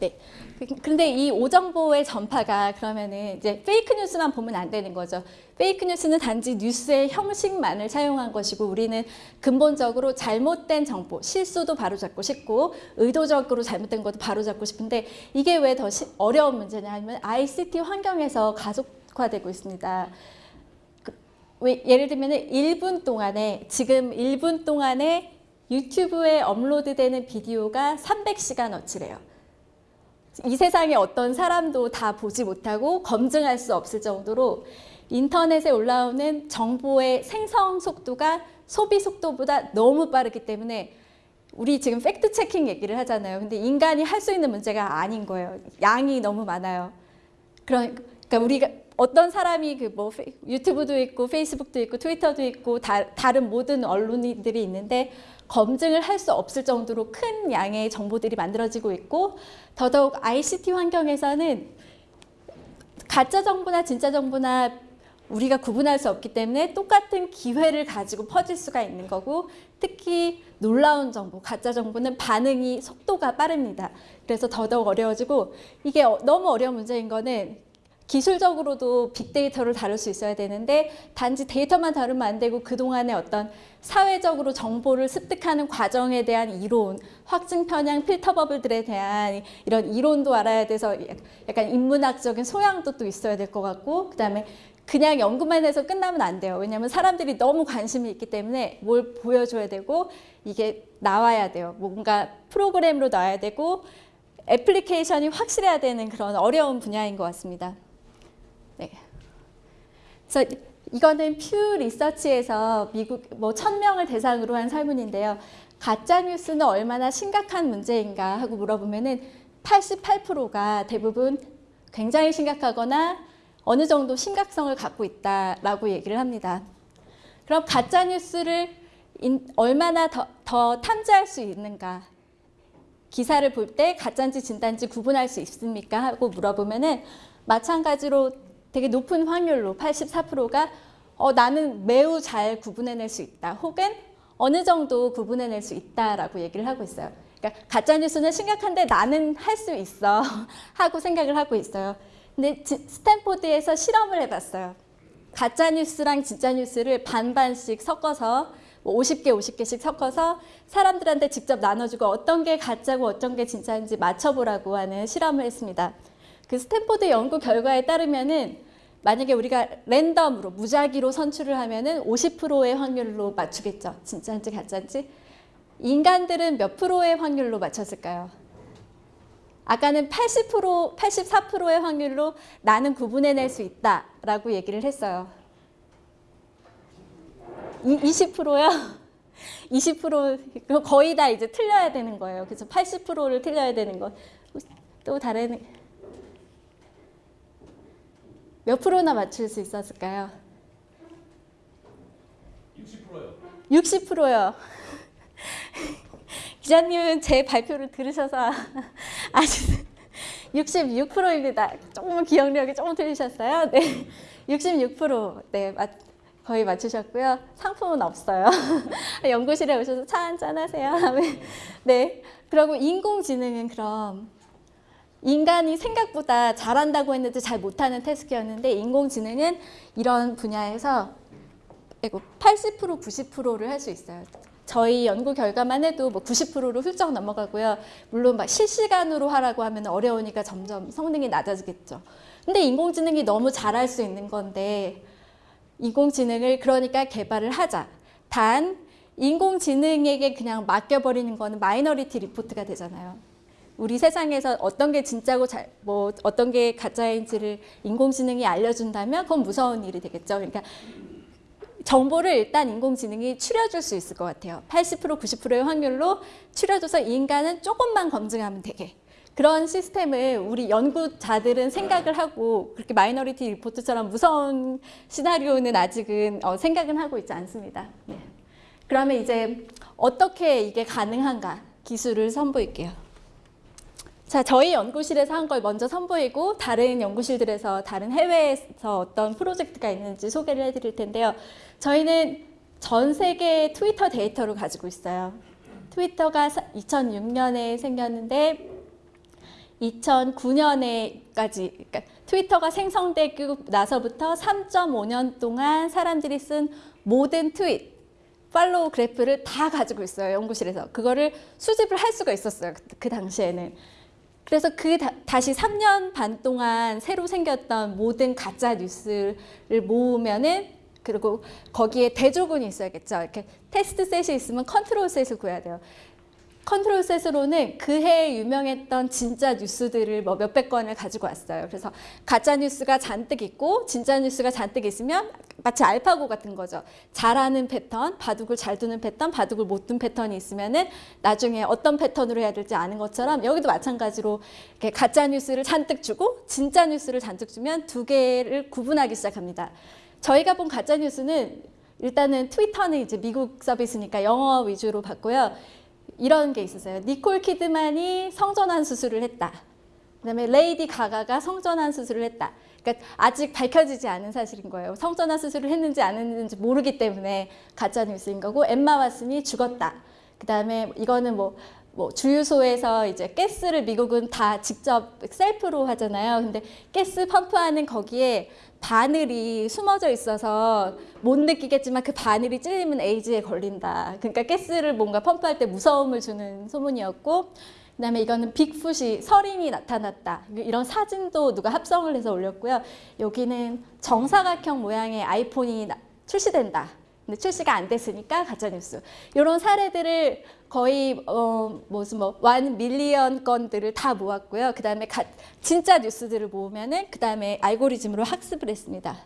네. 그- 근데 이 오정보의 전파가 그러면은 이제 페이크 뉴스만 보면 안 되는 거죠. 페이크 뉴스는 단지 뉴스의 형식만을 사용한 것이고 우리는 근본적으로 잘못된 정보, 실수도 바로잡고 싶고 의도적으로 잘못된 것도 바로잡고 싶은데 이게 왜 더 어려운 문제냐 하면 ICT 환경에서 가속화되고 있습니다. 그- 왜- 예를 들면 1분 동안에 지금 1분 동안에 유튜브에 업로드되는 비디오가 300시간어치래요. 이 세상에 어떤 사람도 다 보지 못하고 검증할 수 없을 정도로 인터넷에 올라오는 정보의 생성 속도가 소비 속도보다 너무 빠르기 때문에 우리 지금 팩트 체킹 얘기를 하잖아요. 근데 인간이 할 수 있는 문제가 아닌 거예요. 양이 너무 많아요. 그러니까 우리가 어떤 사람이 그 뭐 유튜브도 있고 페이스북도 있고 트위터도 있고 다, 다른 모든 언론들이 있는데 검증을 할 수 없을 정도로 큰 양의 정보들이 만들어지고 있고 더더욱 ICT 환경에서는 가짜 정보나 진짜 정보나 우리가 구분할 수 없기 때문에 똑같은 기회를 가지고 퍼질 수가 있는 거고 특히 놀라운 정보, 가짜 정보는 반응이 속도가 빠릅니다. 그래서 더더욱 어려워지고 이게 어- 너무 어려운 문제인 거는 기술적으로도 빅데이터를 다룰 수 있어야 되는데 단지 데이터만 다루면 안 되고 그동안의 어떤 사회적으로 정보를 습득하는 과정에 대한 이론, 확증 편향 필터 버블들에 대한 이런 이론도 알아야 돼서 약간 인문학적인 소양도 또 있어야 될 것 같고 그다음에 그냥 연구만 해서 끝나면 안 돼요. 왜냐하면 사람들이 너무 관심이 있기 때문에 뭘 보여줘야 되고 이게 나와야 돼요. 뭔가 프로그램으로 나와야 되고 애플리케이션이 확실해야 되는 그런 어려운 분야인 것 같습니다. 네. 그래서 이거는 퓨 리서치에서 미국 뭐 천명을 대상으로 한 설문인데요. 가짜 뉴스는 얼마나 심각한 문제인가 하고 물어보면 은 88%가 대부분 굉장히 심각하거나 어느 정도 심각성을 갖고 있다라고 얘기를 합니다. 그럼 가짜 뉴스를 인- 얼마나 더, 더 탐지할 수 있는가? 기사를 볼 때 가짜인지 진단지 구분할 수 있습니까? 하고 물어보면 은 마찬가지로 되게 높은 확률로 84%가 어, 나는 매우 잘 구분해낼 수 있다. 혹은 어느 정도 구분해낼 수 있다라고 얘기를 하고 있어요. 그러니까 가짜 뉴스는 심각한데 나는 할 수 있어 하고 생각을 하고 있어요. 근데 지- 스탠포드에서 실험을 해봤어요. 가짜 뉴스랑 진짜 뉴스를 반반씩 섞어서 뭐 50개, 50개씩 섞어서 사람들한테 직접 나눠주고 어떤 게 가짜고 어떤 게 진짜인지 맞춰보라고 하는 실험을 했습니다. 그 스탠포드 연구 결과에 따르면 은 만약에 우리가 랜덤으로 무작위로 선출을 하면 은 50%의 확률로 맞추겠죠. 진짜인지 가짜인지. 인간들은 몇 프로의 확률로 맞췄을까요? 아까는 80%, 84%의 확률로 나는 구분해낼 수 있다 라고 얘기를 했어요. 이, 20%요? 20% 그거 거의 다 이제 틀려야 되는 거예요. 그래서 80%를 틀려야 되는 거. 또 다른 몇 프로나 맞출 수 있었을까요? 60%요. 60%요. 기자님은 제 발표를 들으셔서 아주 66%입니다. 조금 기억력이 조금 틀리셨어요. 네, 66% 네, 맞, 거의 맞추셨고요. 상품은 없어요. 연구실에 오셔서 차 한잔 하세요. 네, 그리고 인공지능은 그럼 인간이 생각보다 잘한다고 했는데 잘 못하는 태스크였는데 인공지능은 이런 분야에서 80% 90%를 할 수 있어요. 저희 연구 결과만 해도 뭐 90%로 훌쩍 넘어가고요. 물론 막 실시간으로 하라고 하면 어려우니까 점점 성능이 낮아지겠죠. 근데 인공지능이 너무 잘할 수 있는 건데 인공지능을 그러니까 개발을 하자. 단 인공지능에게 그냥 맡겨버리는 거는 Minority Report가 되잖아요. 우리 세상에서 어떤 게 진짜고 잘, 뭐 어떤 게 가짜인지를 인공지능이 알려준다면 그건 무서운 일이 되겠죠. 그러니까 정보를 일단 인공지능이 추려줄 수 있을 것 같아요. 80% 90%의 확률로 추려줘서 인간은 조금만 검증하면 되게. 그런 시스템을 우리 연구자들은 생각을 하고 그렇게 마이너리티 리포트처럼 무서운 시나리오는 아직은 어, 생각은 하고 있지 않습니다. 네. 그러면 이제 어떻게 이게 가능한가 기술을 선보일게요. 자, 저희 연구실에서 한 걸 먼저 선보이고 다른 연구실들에서 다른 해외에서 어떤 프로젝트가 있는지 소개를 해드릴 텐데요. 저희는 전 세계 트위터 데이터를 가지고 있어요. 트위터가 2006년에 생겼는데 2009년에까지 그러니까 트위터가 생성되고 나서부터 3.5년 동안 사람들이 쓴 모든 tweet follow graph를 다 가지고 있어요 연구실에서 그거를 수집을 할 수가 있었어요 그, 그 당시에는 그래서 그 다, 시 3년 반 동안 새로 생겼던 모든 가짜 뉴스를 모으면은 그리고 거기에 대조군이 있어야겠죠. 이렇게 test set이 있으면 control set을 구해야 돼요 control set으로는 그 해에 유명했던 진짜 뉴스들을 뭐 몇백 건을 가지고 왔어요. 그래서 가짜 뉴스가 잔뜩 있고 진짜 뉴스가 잔뜩 있으면 마치 알파고 같은 거죠. 잘하는 패턴, 바둑을 잘 두는 패턴, 바둑을 못 둔 패턴이 있으면은 나중에 어떤 패턴으로 해야 될지 아는 것처럼 여기도 마찬가지로 이렇게 가짜 뉴스를 잔뜩 주고 진짜 뉴스를 잔뜩 주면 두 개를 구분하기 시작합니다. 저희가 본 가짜 뉴스는 일단은 트위터는 이제 미국 서비스니까 영어 위주로 봤고요. 이런 게 있었어요. 니콜 키드만이 성전환 수술을 했다. 그 다음에 레이디 가가가 성전환 수술을 했다. 그러니까 아직 밝혀지지 않은 사실인 거예요. 성전환 수술을 했는지 안 했는지 모르기 때문에 가짜 뉴스인 거고 엠마 왓슨이 죽었다. 그 다음에 이거는 뭐, 뭐 주유소에서 이제 가스를 미국은 다 직접 셀프로 하잖아요. 근데 가스 펌프하는 거기에 바늘이 숨어져 있어서 못 느끼겠지만 그 바늘이 찔리면 에이즈에 걸린다. 그러니까 가스를 뭔가 펌프할 때 무서움을 주는 소문이었고 그 다음에 이거는 빅풋이 서린이 나타났다. 이런 사진도 누가 합성을 해서 올렸고요. 여기는 정사각형 모양의 아이폰이 출시된다. 근데 출시가 안 됐으니까 가짜 뉴스. 이런 사례들을 거의 어 무슨 뭐완 밀리언 건들을 다 모았고요. 그 다음에 가, 진짜 뉴스들을 모으면은 그 다음에 알고리즘으로 학습을 했습니다.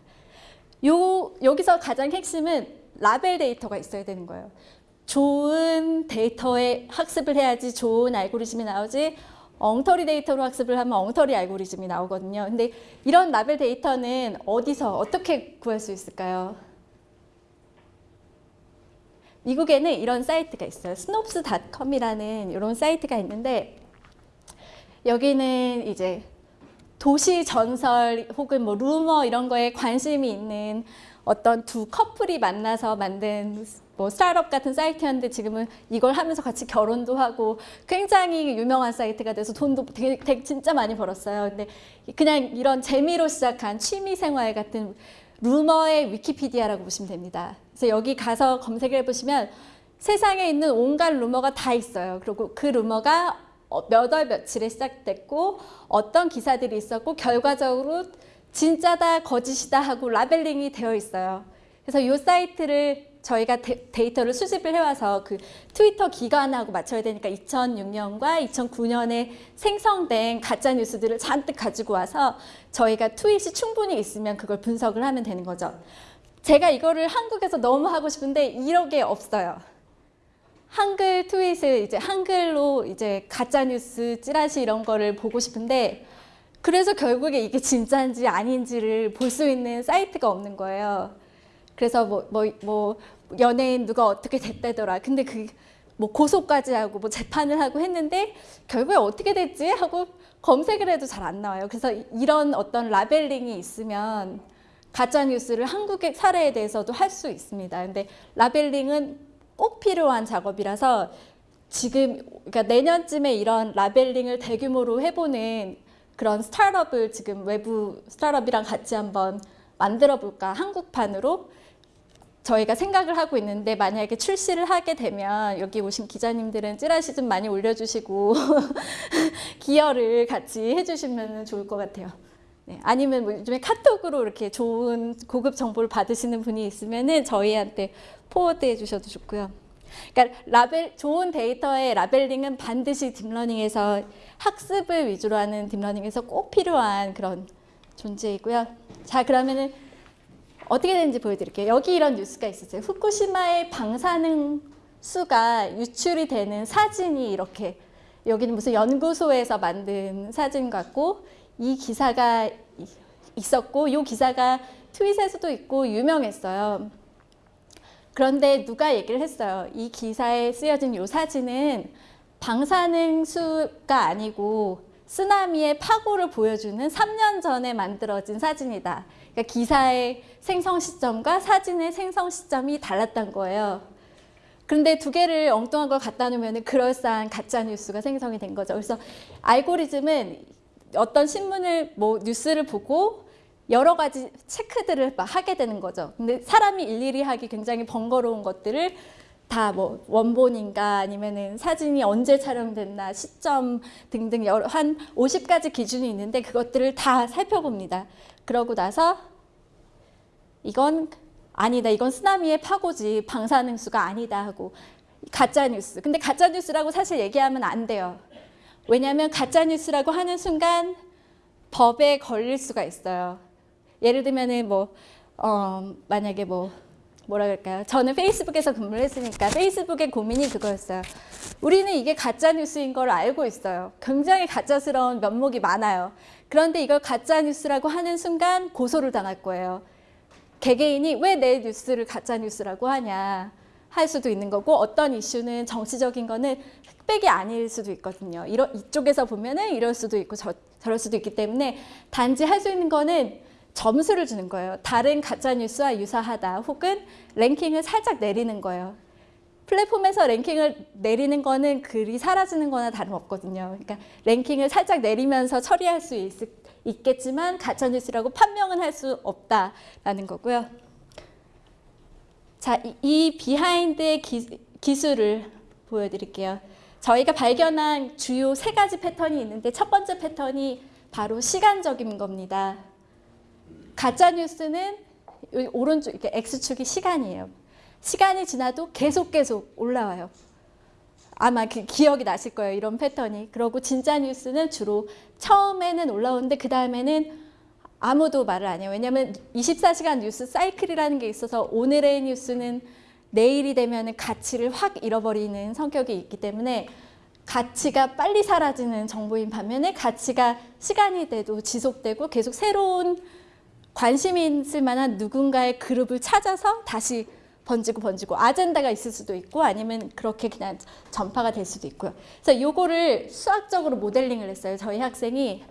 요 여기서 가장 핵심은 라벨 데이터가 있어야 되는 거예요. 좋은 데이터에 학습을 해야지 좋은 알고리즘이 나오지 엉터리 데이터로 학습을 하면 엉터리 알고리즘이 나오거든요. 근데 이런 라벨 데이터는 어디서 어떻게 구할 수 있을까요? 미국에는 이런 사이트가 있어요. Snopes.com이라는 이런 사이트가 있는데 여기는 이제 도시 전설 혹은 뭐 루머 이런 거에 관심이 있는 어떤 두 커플이 만나서 만든 뭐 스타트업 같은 사이트였는데 지금은 이걸 하면서 같이 결혼도 하고 굉장히 유명한 사이트가 돼서 돈도 되게, 되게 진짜 많이 벌었어요. 근데 그냥 이런 재미로 시작한 취미 생활 같은 루머의 위키피디아라고 보시면 됩니다. 그래서 여기 가서 검색을 해보시면 세상에 있는 온갖 루머가 다 있어요. 그리고 그 루머가 몇 월 며칠에 시작됐고 어떤 기사들이 있었고 결과적으로 진짜다 거짓이다 하고 라벨링이 되어 있어요. 그래서 이 사이트를 저희가 데, 이터를 수집을 해와서 그 트위터 기간하고 맞춰야 되니까 2006년과 2009년에 생성된 가짜 뉴스들을 잔뜩 가지고 와서 저희가 트윗이 충분히 있으면 그걸 분석을 하면 되는 거죠. 제가 이거를 한국에서 너무 하고 싶은데 이런 게 없어요. 한글 트윗을 이제 한글로 이제 가짜 뉴스 찌라시 이런 거를 보고 싶은데 그래서 결국에 이게 진짜인지 아닌지를 볼 수 있는 사이트가 없는 거예요. 그래서 뭐, 뭐, 뭐, 연예인 누가 어떻게 됐다더라. 근데 그, 뭐, 고소까지 하고, 뭐, 재판을 하고 했는데, 결국에 어떻게 됐지? 하고 검색을 해도 잘 안 나와요. 그래서 이런 어떤 라벨링이 있으면, 가짜뉴스를 한국의 사례에 대해서도 할 수 있습니다. 근데 라벨링은 꼭 필요한 작업이라서, 지금, 그러니까 내년쯤에 이런 라벨링을 대규모로 해보는 그런 스타트업을 지금 외부 스타트업이랑 같이 한번 만들어 볼까 한국판으로 저희가 생각을 하고 있는데 만약에 출시를 하게 되면 여기 오신 기자님들은 찌라시 좀 많이 올려주시고 기여를 같이 해주시면 좋을 것 같아요. 네, 아니면 뭐 요즘에 카톡으로 이렇게 좋은 고급 정보를 받으시는 분이 있으면은 저희한테 forward해 주셔도 좋고요. 그러니까 라벨 좋은 데이터의 labeling은 반드시 deep learning에서 학습을 위주로 하는 deep learning에서 꼭 필요한 그런 존재이고요. 자 그러면은 어떻게 되는지 보여드릴게요. 여기 이런 뉴스가 있었어요. 후쿠시마의 방사능 수가 유출이 되는 사진이 이렇게 여기는 무슨 연구소에서 만든 사진 같고 이 기사가 이- 있었고 이 기사가 트윗에서도 있고 유명했어요. 그런데 누가 얘기를 했어요. 이 기사에 쓰여진 이 사진은 방사능 수가 아니고 쓰나미의 파고를 보여주는 3년 전에 만들어진 사진이다. 그러니까 기사의 생성 시점과 사진의 생성 시점이 달랐던 거예요. 그런데 두 개를 엉뚱한 걸 갖다 놓으면 그럴싸한 가짜 뉴스가 생성이 된 거죠. 그래서 알고리즘은 어떤 신문을 뭐 뉴스를 보고 여러 가지 체크들을 막 하게 되는 거죠. 근데 사람이 일일이 하기 굉장히 번거로운 것들을 다 뭐 원본인가 아니면은 사진이 언제 촬영됐나 시점 등등 여러 한 50가지 기준이 있는데 그것들을 다 살펴봅니다. 그러고 나서 이건 아니다. 이건 쓰나미의 파고지 방사능수가 아니다 하고 가짜 뉴스. 근데 가짜 뉴스라고 사실 얘기하면 안 돼요. 왜냐하면 가짜 뉴스라고 하는 순간 법에 걸릴 수가 있어요. 예를 들면은 뭐 어, 만약에 뭐 뭐라 그럴까요? 저는 페이스북에서 근무를 했으니까 페이스북의 고민이 그거였어요. 우리는 이게 가짜 뉴스인 걸 알고 있어요. 굉장히 가짜스러운 면목이 많아요. 그런데 이걸 가짜 뉴스라고 하는 순간 고소를 당할 거예요. 개개인이 왜 내 뉴스를 가짜 뉴스라고 하냐 할 수도 있는 거고 어떤 이슈는 정치적인 거는 흑백이 아닐 수도 있거든요. 이러, 이쪽에서 보면 은 이럴 수도 있고 저, 저럴 수도 있기 때문에 단지 할 수 있는 거는 점수를 주는 거예요. 다른 가짜 뉴스와 유사하다 혹은 랭킹을 살짝 내리는 거예요. 플랫폼에서 랭킹을 내리는 거는 글이 사라지는 거나 다름없거든요. 그러니까 랭킹을 살짝 내리면서 처리할 수 있, 있겠지만 가짜뉴스라고 판명은 할 수 없다라는 거고요. 자, 이, 이 비하인드의 기, 기술을 보여드릴게요. 저희가 발견한 주요 세 가지 패턴이 있는데 첫 번째 패턴이 바로 시간적인 겁니다. 가짜 뉴스는 여기 오른쪽 이렇게 X축이 시간이에요. 시간이 지나도 계속 계속 올라와요. 아마 그 기억이 나실 거예요. 이런 패턴이. 그리고 진짜 뉴스는 주로 처음에는 올라오는데 그 다음에는 아무도 말을 안 해요. 왜냐하면 24시간 뉴스 사이클이라는 게 있어서 오늘의 뉴스는 내일이 되면 가치를 확 잃어버리는 성격이 있기 때문에 가치가 빨리 사라지는 정보인 반면에 가치가 시간이 돼도 지속되고 계속 새로운 관심이 있을 만한 누군가의 그룹을 찾아서 다시 번지고 번지고 아젠다가 있을 수도 있고 아니면 그렇게 그냥 전파가 될 수도 있고요. 그래서 요거를 수학적으로 모델링을 했어요. 저희 학생이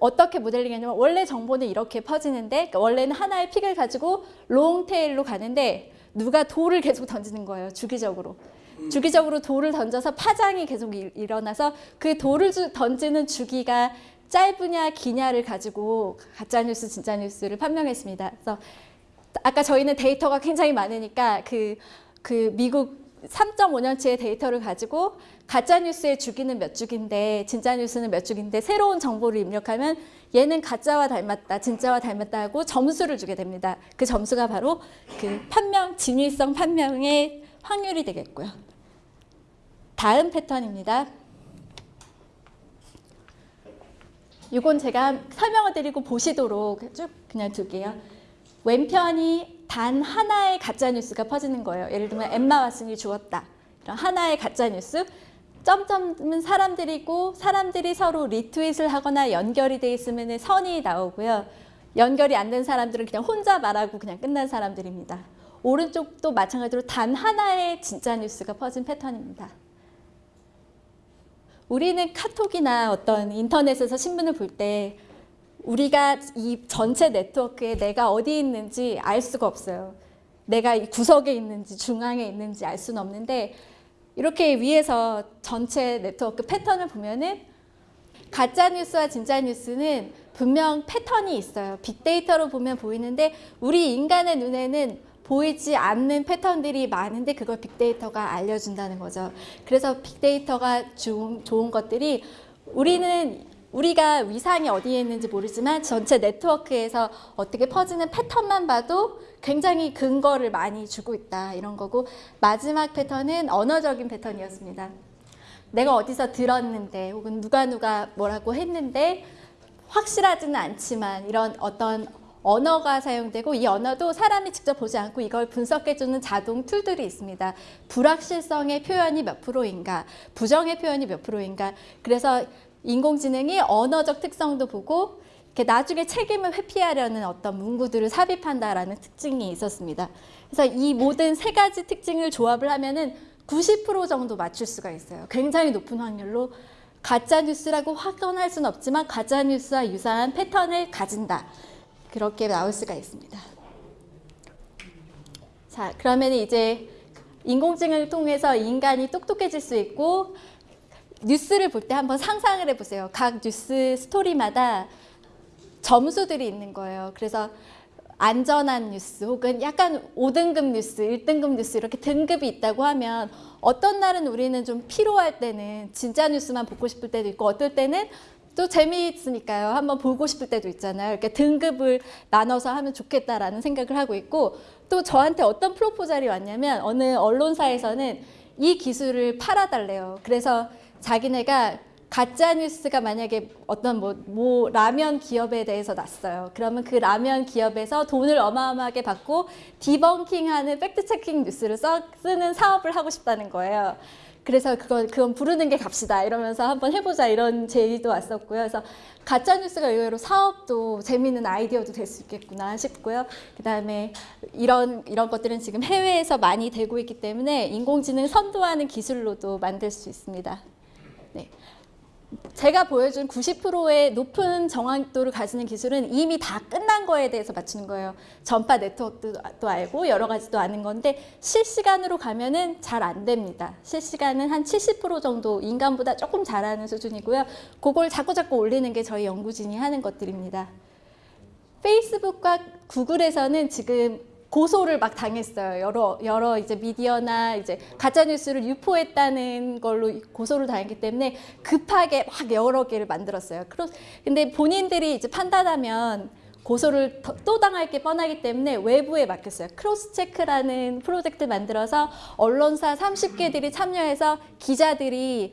어떻게 모델링했냐면 원래 정보는 이렇게 퍼지는데 그러니까 원래는 하나의 픽을 가지고 롱테일로 가는데 누가 돌을 계속 던지는 거예요. 주기적으로. 주기적으로 돌을 던져서 파장이 계속 일- 일어나서 그 돌을 주- 던지는 주기가 짧으냐 기냐를 가지고 가짜뉴스 진짜뉴스를 판명했습니다. 그래서 아까 저희는 데이터가 굉장히 많으니까 그, 그 미국 3.5년치의 데이터를 가지고 가짜 뉴스의 주기는 몇 주기인데 진짜 뉴스는 몇 주기인데 새로운 정보를 입력하면 얘는 가짜와 닮았다, 진짜와 닮았다 하고 점수를 주게 됩니다. 그 점수가 바로 그 판명, 진위성 판명의 확률이 되겠고요. 다음 패턴입니다. 이건 제가 설명을 드리고 보시도록 쭉 그냥 둘게요. 왼편이 단 하나의 가짜 뉴스가 퍼지는 거예요. 예를 들면 엠마 왓슨이 죽었다. 이런 하나의 가짜 뉴스. 점점은 사람들이고 사람들이 서로 리트윗을 하거나 연결이 돼 있으면 선이 나오고요. 연결이 안 된 사람들은 그냥 혼자 말하고 그냥 끝난 사람들입니다. 오른쪽도 마찬가지로 단 하나의 진짜 뉴스가 퍼진 패턴입니다. 우리는 카톡이나 어떤 인터넷에서 신문을 볼 때 우리가 이 전체 네트워크에 내가 어디 있는지 알 수가 없어요. 내가 이 구석에 있는지 중앙에 있는지 알 수는 없는데 이렇게 위에서 전체 네트워크 패턴을 보면은 가짜 뉴스와 진짜 뉴스는 분명 패턴이 있어요. 빅데이터로 보면 보이는데 우리 인간의 눈에는 보이지 않는 패턴들이 많은데 그걸 빅데이터가 알려준다는 거죠. 그래서 빅데이터가 좋은, 좋은 것들이 우리는 우리가 위상이 어디에 있는지 모르지만 전체 네트워크에서 어떻게 퍼지는 패턴만 봐도 굉장히 근거를 많이 주고 있다 이런 거고 마지막 패턴은 언어적인 패턴이었습니다. 내가 어디서 들었는데 혹은 누가 누가 뭐라고 했는데 확실하지는 않지만 이런 어떤 언어가 사용되고 이 언어도 사람이 직접 보지 않고 이걸 분석해주는 자동 툴들이 있습니다. 불확실성의 표현이 몇 프로인가, 부정의 표현이 몇 프로인가. 그래서 인공지능이 언어적 특성도 보고 이렇게 나중에 책임을 회피하려는 어떤 문구들을 삽입한다라는 특징이 있었습니다. 그래서 이 모든 세 가지 특징을 조합을 하면은 90% 정도 맞출 수가 있어요. 굉장히 높은 확률로 가짜 뉴스라고 확언할 수는 없지만 가짜 뉴스와 유사한 패턴을 가진다. 그렇게 나올 수가 있습니다. 자, 그러면 이제 인공지능을 통해서 인간이 똑똑해질 수 있고 뉴스를 볼 때 한번 상상을 해보세요. 각 뉴스 스토리마다 점수들이 있는 거예요. 그래서 안전한 뉴스 혹은 약간 5등급 뉴스, 1등급 뉴스 이렇게 등급이 있다고 하면 어떤 날은 우리는 좀 피로할 때는 진짜 뉴스만 보고 싶을 때도 있고 어떨 때는 또 재미있으니까요. 한번 보고 싶을 때도 있잖아요. 이렇게 등급을 나눠서 하면 좋겠다라는 생각을 하고 있고 또 저한테 어떤 proposal이 왔냐면 어느 언론사에서는 이 기술을 팔아달래요. 그래서 자기네가 가짜 뉴스가 만약에 어떤 뭐, 뭐 라면 기업에 대해서 났어요. 그러면 그 라면 기업에서 돈을 어마어마하게 받고 debunking하는 fact checking 뉴스를 써, 쓰는 사업을 하고 싶다는 거예요. 그래서 그건 그건 부르는 게 값이다 이러면서 한번 해보자 이런 제의도 왔었고요. 그래서 가짜 뉴스가 의외로 사업도 재미있는 아이디어도 될 수 있겠구나 싶고요. 그다음에 이런 이런 것들은 지금 해외에서 많이 되고 있기 때문에 인공지능 선도하는 기술로도 만들 수 있습니다. 네. 제가 보여준 90%의 높은 정확도를 가지는 기술은 이미 다 끝난 거에 대해서 맞추는 거예요. 전파 네트워크도 알고 여러 가지도 아는 건데 실시간으로 가면 은 잘 안 됩니다. 실시간은 한 70% 정도 인간보다 조금 잘하는 수준이고요. 그걸 자꾸 자꾸 올리는 게 저희 연구진이 하는 것들입니다. 페이스북과 구글에서는 지금 고소를 막 당했어요. 여러 여러 이제 미디어나 이제 가짜 뉴스를 유포했다는 걸로 고소를 당했기 때문에 급하게 막 여러 개를 만들었어요. 그러, 근데 본인들이 이제 판단하면 고소를 더- 또 당할 게 뻔하기 때문에 외부에 맡겼어요. CrossCheck라는 프로젝트 만들어서 언론사 30개들이 참여해서 기자들이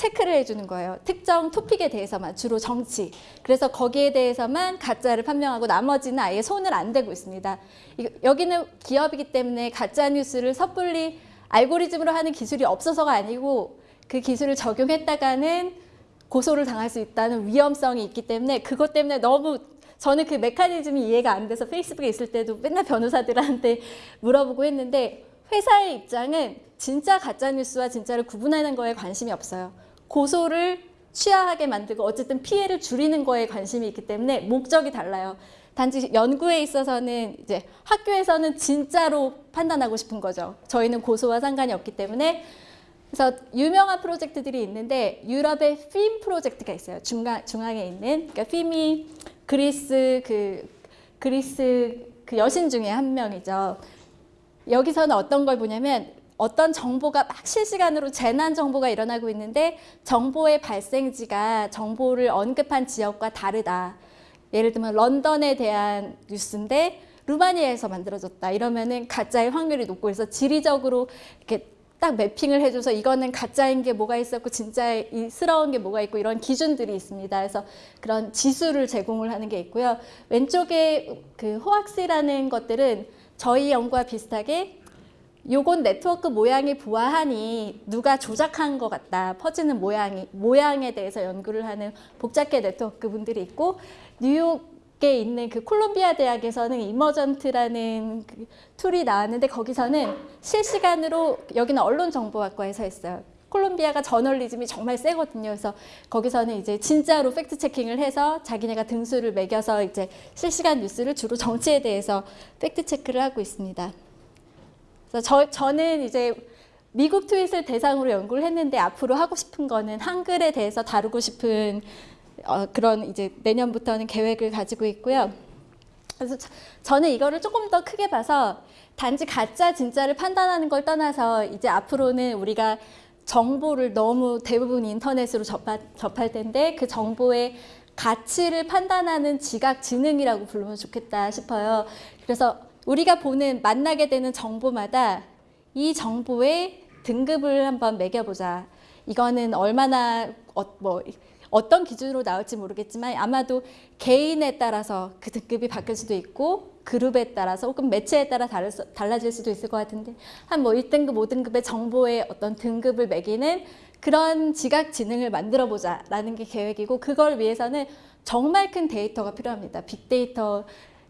체크를 해주는 거예요. 특정 토픽에 대해서만 주로 정치. 그래서 거기에 대해서만 가짜를 판명하고 나머지는 아예 손을 안 대고 있습니다. 이- 여기는 기업이기 때문에 가짜 뉴스를 섣불리 알고리즘으로 하는 기술이 없어서가 아니고 그 기술을 적용했다가는 고소를 당할 수 있다는 위험성이 있기 때문에 그것 때문에 너무 저는 그 메커니즘이 이해가 안 돼서 페이스북에 있을 때도 맨날 변호사들한테 물어보고 했는데 회사의 입장은 진짜 가짜 뉴스와 진짜를 구분하는 거에 관심이 없어요. 고소를 취하하게 만들고 어쨌든 피해를 줄이는 거에 관심이 있기 때문에 목적이 달라요. 단지 연구에 있어서는 이제 학교에서는 진짜로 판단하고 싶은 거죠. 저희는 고소와 상관이 없기 때문에 그래서 유명한 프로젝트들이 있는데 유럽의 핌 프로젝트가 있어요. 중간 중앙에 있는 그러니까 핌이 그리스 그 그리스 그 여신 중에 한 명이죠. 여기서는 어떤 걸 보냐면 어떤 정보가 막 실시간으로 재난 정보가 일어나고 있는데 정보의 발생지가 정보를 언급한 지역과 다르다. 예를 들면 런던에 대한 뉴스인데 루마니아에서 만들어졌다. 이러면은 가짜의 확률이 높고 그래서 지리적으로 이렇게 딱 매핑을 해줘서 이거는 가짜인 게 뭐가 있었고 진짜스러운 게 뭐가 있고 이런 기준들이 있습니다. 그래서 그런 지수를 제공을 하는 게 있고요. 왼쪽에 그 Hoaxy라는 것들은 저희 연구와 비슷하게 요건 네트워크 모양이 보아하니 누가 조작한 것 같다. 퍼지는 모양이 모양에 대해서 연구를 하는 복잡계 네트워크 분들이 있고 뉴욕에 있는 그 콜롬비아 대학에서는 Emergent라는 그 tool이 나왔는데 거기서는 실시간으로 여기는 언론정보학과에서 했어요. 콜롬비아가 저널리즘이 정말 세거든요. 그래서 거기서는 이제 진짜로 fact checking을 해서 자기네가 등수를 매겨서 이제 실시간 뉴스를 주로 정치에 대해서 fact check를 하고 있습니다. 그래서 저, 저는 이제 미국 tweet을 대상으로 연구를 했는데 앞으로 하고 싶은 거는 한글에 대해서 다루고 싶은 어, 그런 이제 내년부터는 계획을 가지고 있고요. 그래서 저, 저는 이거를 조금 더 크게 봐서 단지 가짜 진짜를 판단하는 걸 떠나서 이제 앞으로는 우리가 정보를 너무 대부분 인터넷으로 접하, 접할 텐데 그 정보의 가치를 판단하는 지각 지능이라고 부르면 좋겠다 싶어요. 그래서 우리가 보는 만나게 되는 정보마다 이 정보의 등급을 한번 매겨보자. 이거는 얼마나 어, 뭐 어떤 기준으로 나올지 모르겠지만 아마도 개인에 따라서 그 등급이 바뀔 수도 있고 그룹에 따라서 혹은 매체에 따라 다를 수- 달라질 수도 있을 것 같은데 한 뭐 1등급, 5등급의 정보의 어떤 등급을 매기는 그런 지각 지능을 만들어 보자라는 게 계획이고 그걸 위해서는 정말 큰 데이터가 필요합니다. 빅데이터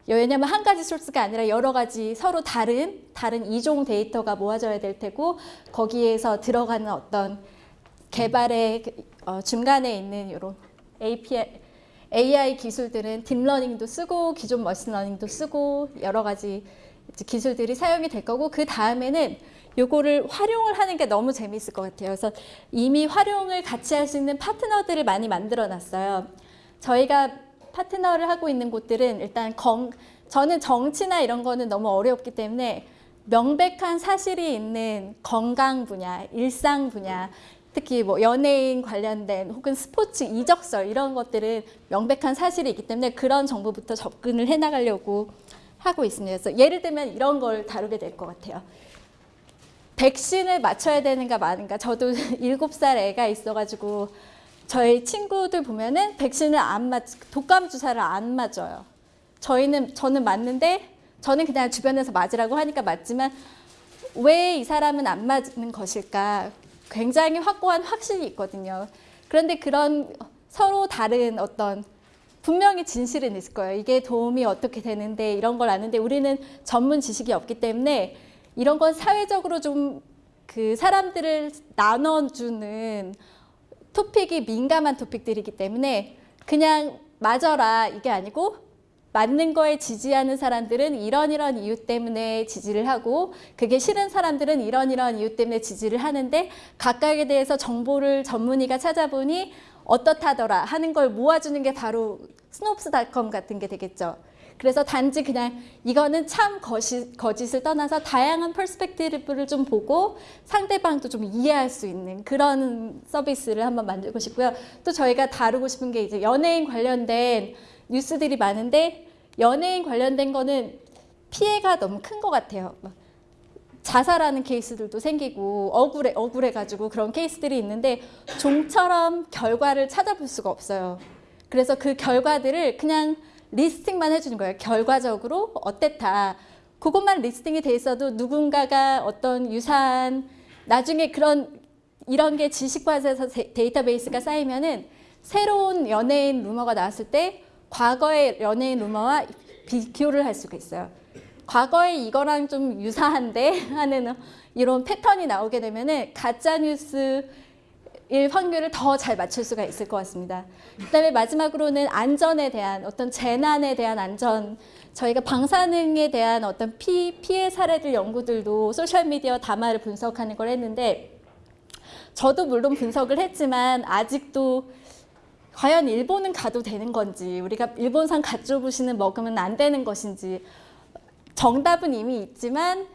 왜냐하면 한 가지 소스가 아니라 여러 가지 서로 다른 다른 이종 데이터가 모아져야 될 테고 거기에서 들어가는 어떤 개발의 그, 어, 중간에 있는 이런 API, AI 기술들은 deep learning도 쓰고 기존 machine learning도 쓰고 여러 가지 기술들이 사용이 될 거고 그 다음에는 요거를 활용을 하는 게 너무 재미있을 것 같아요. 그래서 이미 활용을 같이 할 수 있는 파트너들을 많이 만들어 놨어요. 저희가 파트너를 하고 있는 곳들은 일단 건, 저는 정치나 이런 거는 너무 어렵기 때문에 명백한 사실이 있는 건강 분야, 일상 분야, 특히 뭐 연예인 관련된 혹은 스포츠 이적설 이런 것들은 명백한 사실이 있기 때문에 그런 정보부터 접근을 해 나가려고 하고 있습니다. 그래서 예를 들면 이런 걸 다루게 될 것 같아요. 백신을 맞춰야 되는가 마는가. 저도 일곱 살 애가 있어가지고 저희 친구들 보면은 백신을 안 맞, 독감 주사를 안 맞아요. 저희는 저는 맞는데 저는 그냥 주변에서 맞으라고 하니까 맞지만 왜 이 사람은 안 맞는 것일까? 굉장히 확고한 확신이 있거든요. 그런데 그런 서로 다른 어떤 분명히 진실은 있을 거예요. 이게 도움이 어떻게 되는데 이런 걸 아는데 우리는 전문 지식이 없기 때문에 이런 건 사회적으로 좀 그 사람들을 나눠주는 토픽이 민감한 토픽들이기 때문에 그냥 맞아라 이게 아니고 맞는 거에 지지하는 사람들은 이런 이런 이유 때문에 지지를 하고 그게 싫은 사람들은 이런 이런 이유 때문에 지지를 하는데 각각에 대해서 정보를 전문의가 찾아보니 어떻다더라 하는 걸 모아주는 게 바로 Snopes.com 같은 게 되겠죠. 그래서 단지 그냥 이거는 참 거짓, 거짓을 떠나서 다양한 perspective를 좀 보고 상대방도 좀 이해할 수 있는 그런 서비스를 한번 만들고 싶고요. 또 저희가 다루고 싶은 게 이제 연예인 관련된 뉴스들이 많은데 연예인 관련된 거는 피해가 너무 큰 것 같아요. 막 자살하는 케이스들도 생기고 억울해 억울해 가지고 그런 케이스들이 있는데 좀처럼 결과를 찾아볼 수가 없어요. 그래서 그 결과들을 그냥 리스팅만 해주는 거예요. 결과적으로 어땠다. 그것만 리스팅이 돼 있어도 누군가가 어떤 유사한 나중에 그런 이런 게 지식과에서 데이터베이스가 쌓이면은 새로운 연예인 루머가 나왔을 때 과거의 연예인 루머와 비교를 할 수가 있어요. 과거에 이거랑 좀 유사한데 하는 이런 패턴이 나오게 되면은 가짜 뉴스 일 확률을 더 잘 맞출 수가 있을 것 같습니다. 그 다음에 마지막으로는 안전에 대한 어떤 재난에 대한 안전 저희가 방사능에 대한 어떤 피, 피해 사례들 연구들도 소셜미디어 담화를 분석하는 걸 했는데 저도 물론 분석을 했지만 아직도 과연 일본은 가도 되는 건지 우리가 일본산 가쪼부시는 먹으면 안 되는 것인지 정답은 이미 있지만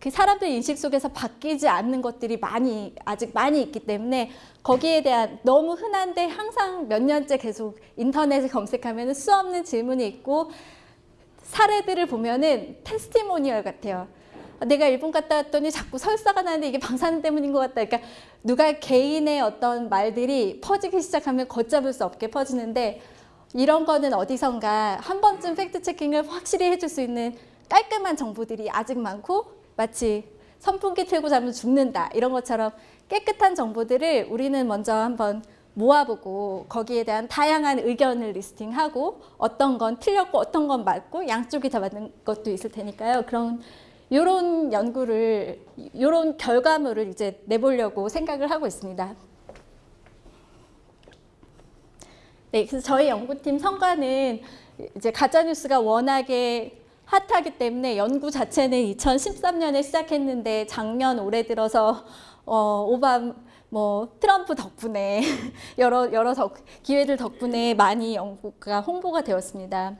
그 사람들 인식 속에서 바뀌지 않는 것들이 많이 아직 많이 있기 때문에 거기에 대한 너무 흔한데 항상 몇 년째 계속 인터넷에 검색하면 수 없는 질문이 있고 사례들을 보면은 테스티모니얼 같아요. 내가 일본 갔다 왔더니 자꾸 설사가 나는데 이게 방사능 때문인 것 같다. 그러니까 누가 개인의 어떤 말들이 퍼지기 시작하면 걷잡을 수 없게 퍼지는데 이런 거는 어디선가 한 번쯤 팩트 체킹을 확실히 해줄 수 있는 깔끔한 정보들이 아직 많고 마치 선풍기 틀고 자면 죽는다 이런 것처럼 깨끗한 정보들을 우리는 먼저 한번 모아보고 거기에 대한 다양한 의견을 리스팅하고 어떤 건 틀렸고 어떤 건 맞고 양쪽이 다 맞는 것도 있을 테니까요. 그런 이런 연구를 이런 결과물을 이제 내보려고 생각을 하고 있습니다. 네, 그래서 저희 연구팀 성과는 이제 가짜 뉴스가 워낙에 핫하기 때문에 연구 자체는 2013년에 시작했는데 작년 올해 들어서 어, 오바 뭐 트럼프 덕분에 여러 여러 덕, 기회들 덕분에 많이 연구가 홍보가 되었습니다.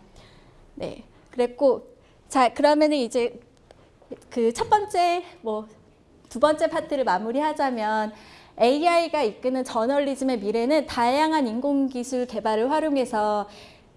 네, 그랬고 자 그러면은 이제 그 첫 번째 뭐 두 번째 파트를 마무리하자면 AI가 이끄는 저널리즘의 미래는 다양한 인공기술 개발을 활용해서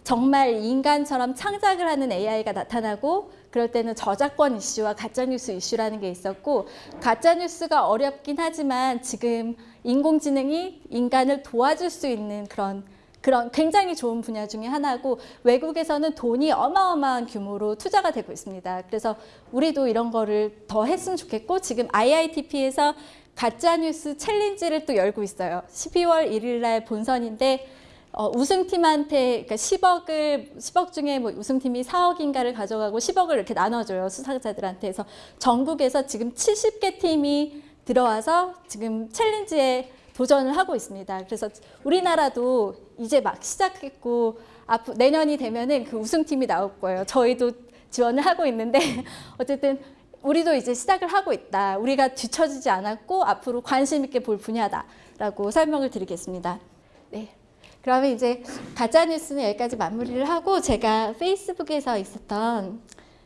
정말 인간처럼 창작을 하는 AI가 나타나고 그럴 때는 저작권 이슈와 가짜뉴스 이슈라는 게 있었고 가짜뉴스가 어렵긴 하지만 지금 인공지능이 인간을 도와줄 수 있는 그런 그런 굉장히 좋은 분야 중에 하나고 외국에서는 돈이 어마어마한 규모로 투자가 되고 있습니다. 그래서 우리도 이런 거를 더 했으면 좋겠고 지금 IITP에서 가짜뉴스 챌린지를 또 열고 있어요. 12월 1일 날 본선인데 어, 우승팀한테 그러니까 10억을 10억 중에 뭐 우승팀이 4억인가를 가져가고 10억을 이렇게 나눠줘요 수상자들한테 해서 전국에서 지금 70개 팀이 들어와서 지금 챌린지에 도전을 하고 있습니다. 그래서 우리나라도 이제 막 시작했고 앞 내년이 되면은 그 우승팀이 나올 거예요. 저희도 지원을 하고 있는데 어쨌든 우리도 이제 시작을 하고 있다. 우리가 뒤처지지 않았고 앞으로 관심 있게 볼 분야다라고 설명을 드리겠습니다. 네. 그러면 이제 가짜 뉴스는 여기까지 마무리를 하고 제가 페이스북에서 있었던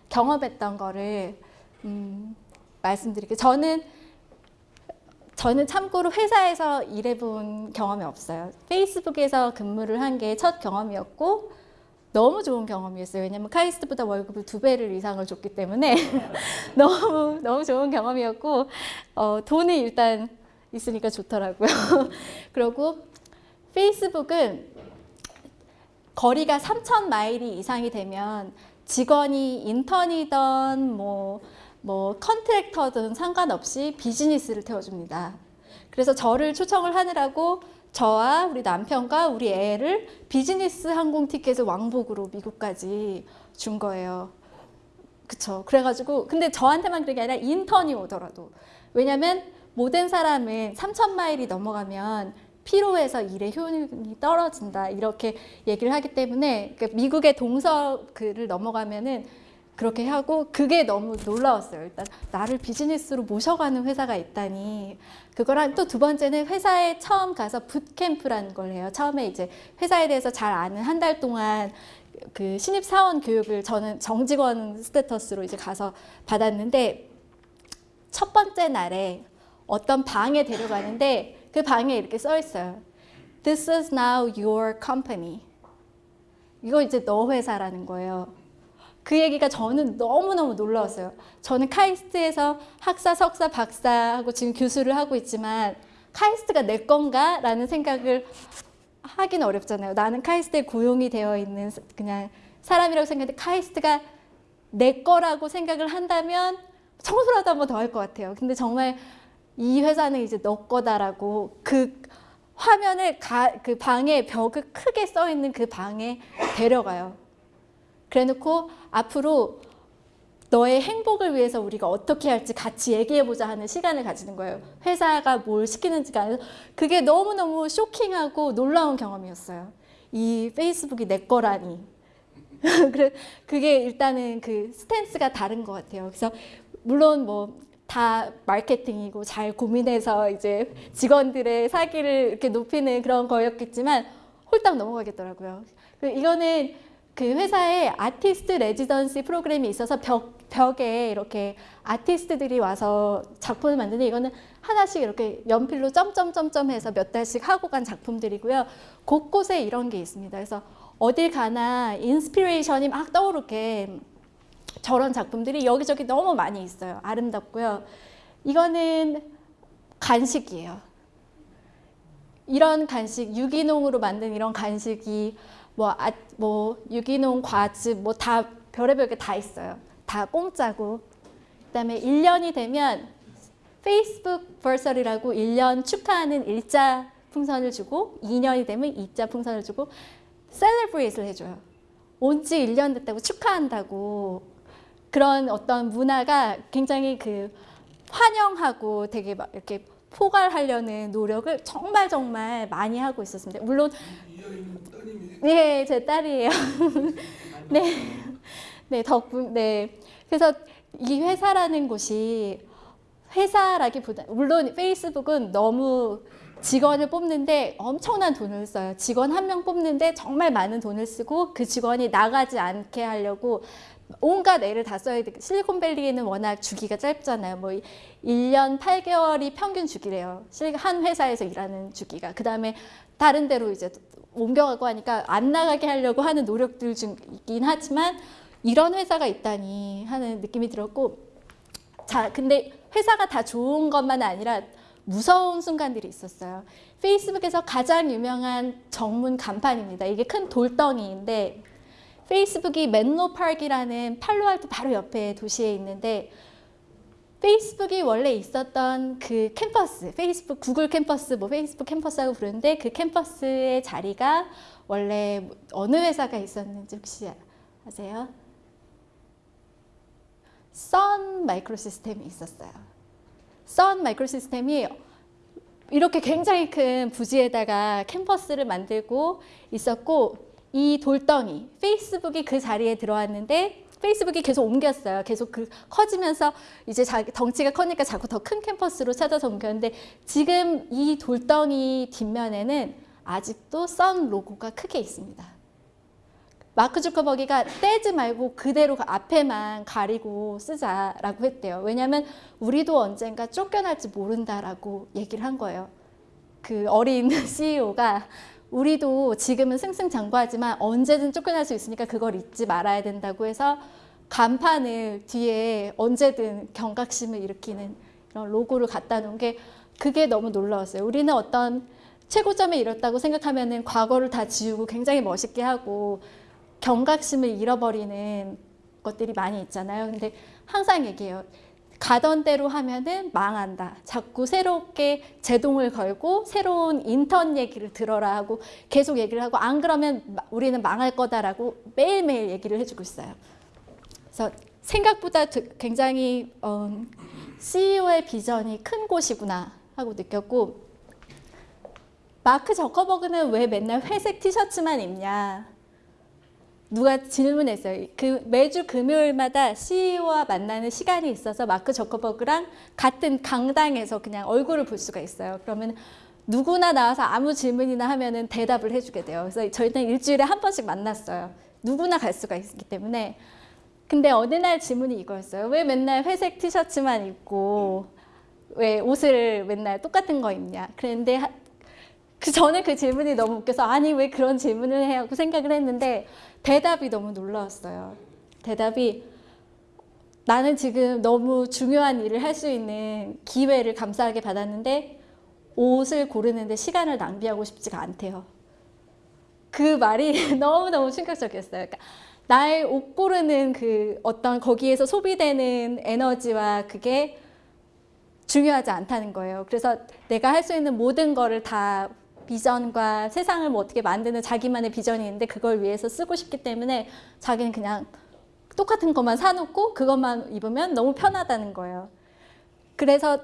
경험했던 거를 음, 말씀드릴게요. 저는 저는 참고로 회사에서 일해본 경험이 없어요. 페이스북에서 근무를 한 게 첫 경험이었고 너무 좋은 경험이었어요. 왜냐면 카이스트보다 월급을 두 배를 이상을 줬기 때문에 너무 너무 좋은 경험이었고 어, 돈이 일단 있으니까 좋더라고요. 그리고 페이스북은 거리가 3천 마일이 이상이 되면 직원이 인턴이던 뭐, 뭐 컨트랙터든 상관없이 비즈니스를 태워줍니다. 그래서 저를 초청을 하느라고 저와 우리 남편과 우리 애를 비즈니스 항공 티켓을 왕복으로 미국까지 준 거예요. 그쵸. 그래가지고, 근데 저한테만 그런 게 아니라 인턴이 오더라도. 왜냐면 모든 사람은 3천 마일이 넘어가면 피로해서 일의 효율이 떨어진다. 이렇게 얘기를 하기 때문에 그 미국의 동서를 넘어가면은 그렇게 하고 그게 너무 놀라웠어요. 일단 나를 비즈니스로 모셔가는 회사가 있다니. 그거랑 또 두 번째는 회사에 처음 가서 붓캠프라는 걸 해요. 처음에 이제 회사에 대해서 잘 아는 한 달 동안 그 신입 사원 교육을 저는 정직원 스테터스로 이제 가서 받았는데 첫 번째 날에 어떤 방에 데려가는데 그 방에 이렇게 써 있어요. This is now your company. 이거 이제 너 회사라는 거예요. 그 얘기가 저는 너무너무 놀라웠어요. 저는 카이스트에서 학사, 석사, 박사하고 지금 교수를 하고 있지만 카이스트가 내 건가? 라는 생각을 하기는 어렵잖아요. 나는 카이스트에 고용이 되어 있는 그냥 사람이라고 생각하는데 카이스트가 내 거라고 생각을 한다면 청소라도 한 번 더 할 것 같아요. 근데 정말 이 회사는 이제 너 거다라고 그 화면을 가, 그 방에 벽을 크게 써 있는 그 방에 데려가요. 그래놓고 앞으로 너의 행복을 위해서 우리가 어떻게 할지 같이 얘기해보자 하는 시간을 가지는 거예요. 회사가 뭘 시키는지가 아니라 그게 너무너무 쇼킹하고 놀라운 경험이었어요. 이 페이스북이 내 거라니. 그게 일단은 그 스탠스가 다른 것 같아요. 그래서 물론 뭐 다 마케팅이고 잘 고민해서 이제 직원들의 사기를 이렇게 높이는 그런 거였겠지만 홀딱 넘어가겠더라고요. 그 이거는 그 회사에 artist residency program이 있어서 벽, 벽에 이렇게 아티스트들이 와서 작품을 만드는 이거는 하나씩 이렇게 연필로 점점점점 해서 몇 달씩 하고 간 작품들이고요. 곳곳에 이런 게 있습니다. 그래서 어딜 가나 inspiration이 막 떠오르게 저런 작품들이 여기저기 너무 많이 있어요. 아름답고요. 이거는 간식이에요. 이런 간식, 유기농으로 만든 이런 간식이 뭐, 아, 뭐 유기농 과즙 뭐 다 별의별 게 다 있어요. 다 공짜고. 그다음에 1년이 되면 페이스북 버설이라고 1년 축하하는 일자 풍선을 주고 2년이 되면 2자 풍선을 주고 셀레브레이트를 해줘요. 온 지 1년 됐다고 축하한다고 그런 어떤 문화가 굉장히 그 환영하고 되게 막 이렇게 포괄하려는 노력을 정말 정말 많이 하고 있었습니다. 물론 네, 제 딸이에요. 네, 네 덕분 네. 그래서 이 회사라는 곳이 회사라기보다 물론 페이스북은 너무 직원을 뽑는데 엄청난 돈을 써요. 직원 한 명 뽑는데 정말 많은 돈을 쓰고 그 직원이 나가지 않게 하려고 온갖 애를 다 써야 돼. 실리콘밸리에는 워낙 주기가 짧잖아요. 뭐 1년 8개월이 평균 주기래요. 실- 한 회사에서 일하는 주기가. 그 다음에 다른 데로 이제 옮겨가고 하니까 안 나가게 하려고 하는 노력들 중이긴 하지만 이런 회사가 있다니 하는 느낌이 들었고 자, 근데 회사가 다 좋은 것만 아니라 무서운 순간들이 있었어요. 페이스북에서 가장 유명한 정문 간판입니다. 이게 큰 돌덩이인데 페이스북이 멘로 파크라는 팔로알토 바로 옆에 도시에 있는데 페이스북이 원래 있었던 그 캠퍼스, 페이스북 구글 캠퍼스, 뭐 페이스북 캠퍼스라고 부르는데 그 캠퍼스의 자리가 원래 어느 회사가 있었는지 혹시 아세요? 선 마이크로 시스템이 있었어요. 선 마이크로 시스템이 이렇게 굉장히 큰 부지에다가 캠퍼스를 만들고 있었고 이 돌덩이 페이스북이 그 자리에 들어왔는데 페이스북이 계속 옮겼어요. 계속 그 커지면서 이제 자기 덩치가 커니까 자꾸 더 큰 캠퍼스로 찾아서 옮겼는데 지금 이 돌덩이 뒷면에는 아직도 선 로고가 크게 있습니다. 마크 주커버기가 떼지 말고 그대로 그 앞에만 가리고 쓰자라고 했대요. 왜냐하면 우리도 언젠가 쫓겨날지 모른다라고 얘기를 한 거예요. 그 어린 CEO가 우리도 지금은 승승장구하지만 언제든 쫓겨날 수 있으니까 그걸 잊지 말아야 된다고 해서 간판을 뒤에 언제든 경각심을 일으키는 이런 로고를 갖다 놓은 게 그게 너무 놀라웠어요. 우리는 어떤 최고점에 이뤘다고 생각하면 은 과거를 다 지우고 굉장히 멋있게 하고 경각심을 잃어버리는 것들이 많이 있잖아요. 근데 항상 얘기해요. 가던 대로 하면은 망한다. 자꾸 새롭게 제동을 걸고 새로운 인턴 얘기를 들어라 하고 계속 얘기를 하고 안 그러면 마- 우리는 망할 거다라고 매일매일 얘기를 해주고 있어요. 그래서 생각보다 드- 굉장히 어, CEO의 비전이 큰 곳이구나 하고 느꼈고 마크 저커버그는 왜 맨날 회색 티셔츠만 입냐? 누가 질문했어요. 그 매주 금요일마다 CEO와 만나는 시간이 있어서 마크 저커버그랑 같은 강당에서 그냥 얼굴을 볼 수가 있어요. 그러면 누구나 나와서 아무 질문이나 하면은 대답을 해주게 돼요. 그래서 저희는 일주일에 한 번씩 만났어요. 누구나 갈 수가 있기 때문에. 근데 어느 날 질문이 이거였어요. 왜 맨날 회색 티셔츠만 입고 왜 옷을 맨날 똑같은 거 입냐? 하- 그 저는 그 질문이 너무 웃겨서 아니 왜 그런 질문을 해 하고 생각을 했는데 대답이 너무 놀라웠어요. 대답이 나는 지금 너무 중요한 일을 할 수 있는 기회를 감사하게 받았는데 옷을 고르는데 시간을 낭비하고 싶지가 않대요. 그 말이 너무너무 충격적이었어요. 그러니까 나의 옷 고르는 그 어떤 거기에서 소비되는 에너지와 그게 중요하지 않다는 거예요. 그래서 내가 할 수 있는 모든 거를 다 비전과 세상을 뭐 어떻게 만드는 자기만의 비전이 있는데 그걸 위해서 쓰고 싶기 때문에 자기는 그냥 똑같은 것만 사놓고 그것만 입으면 너무 편하다는 거예요. 그래서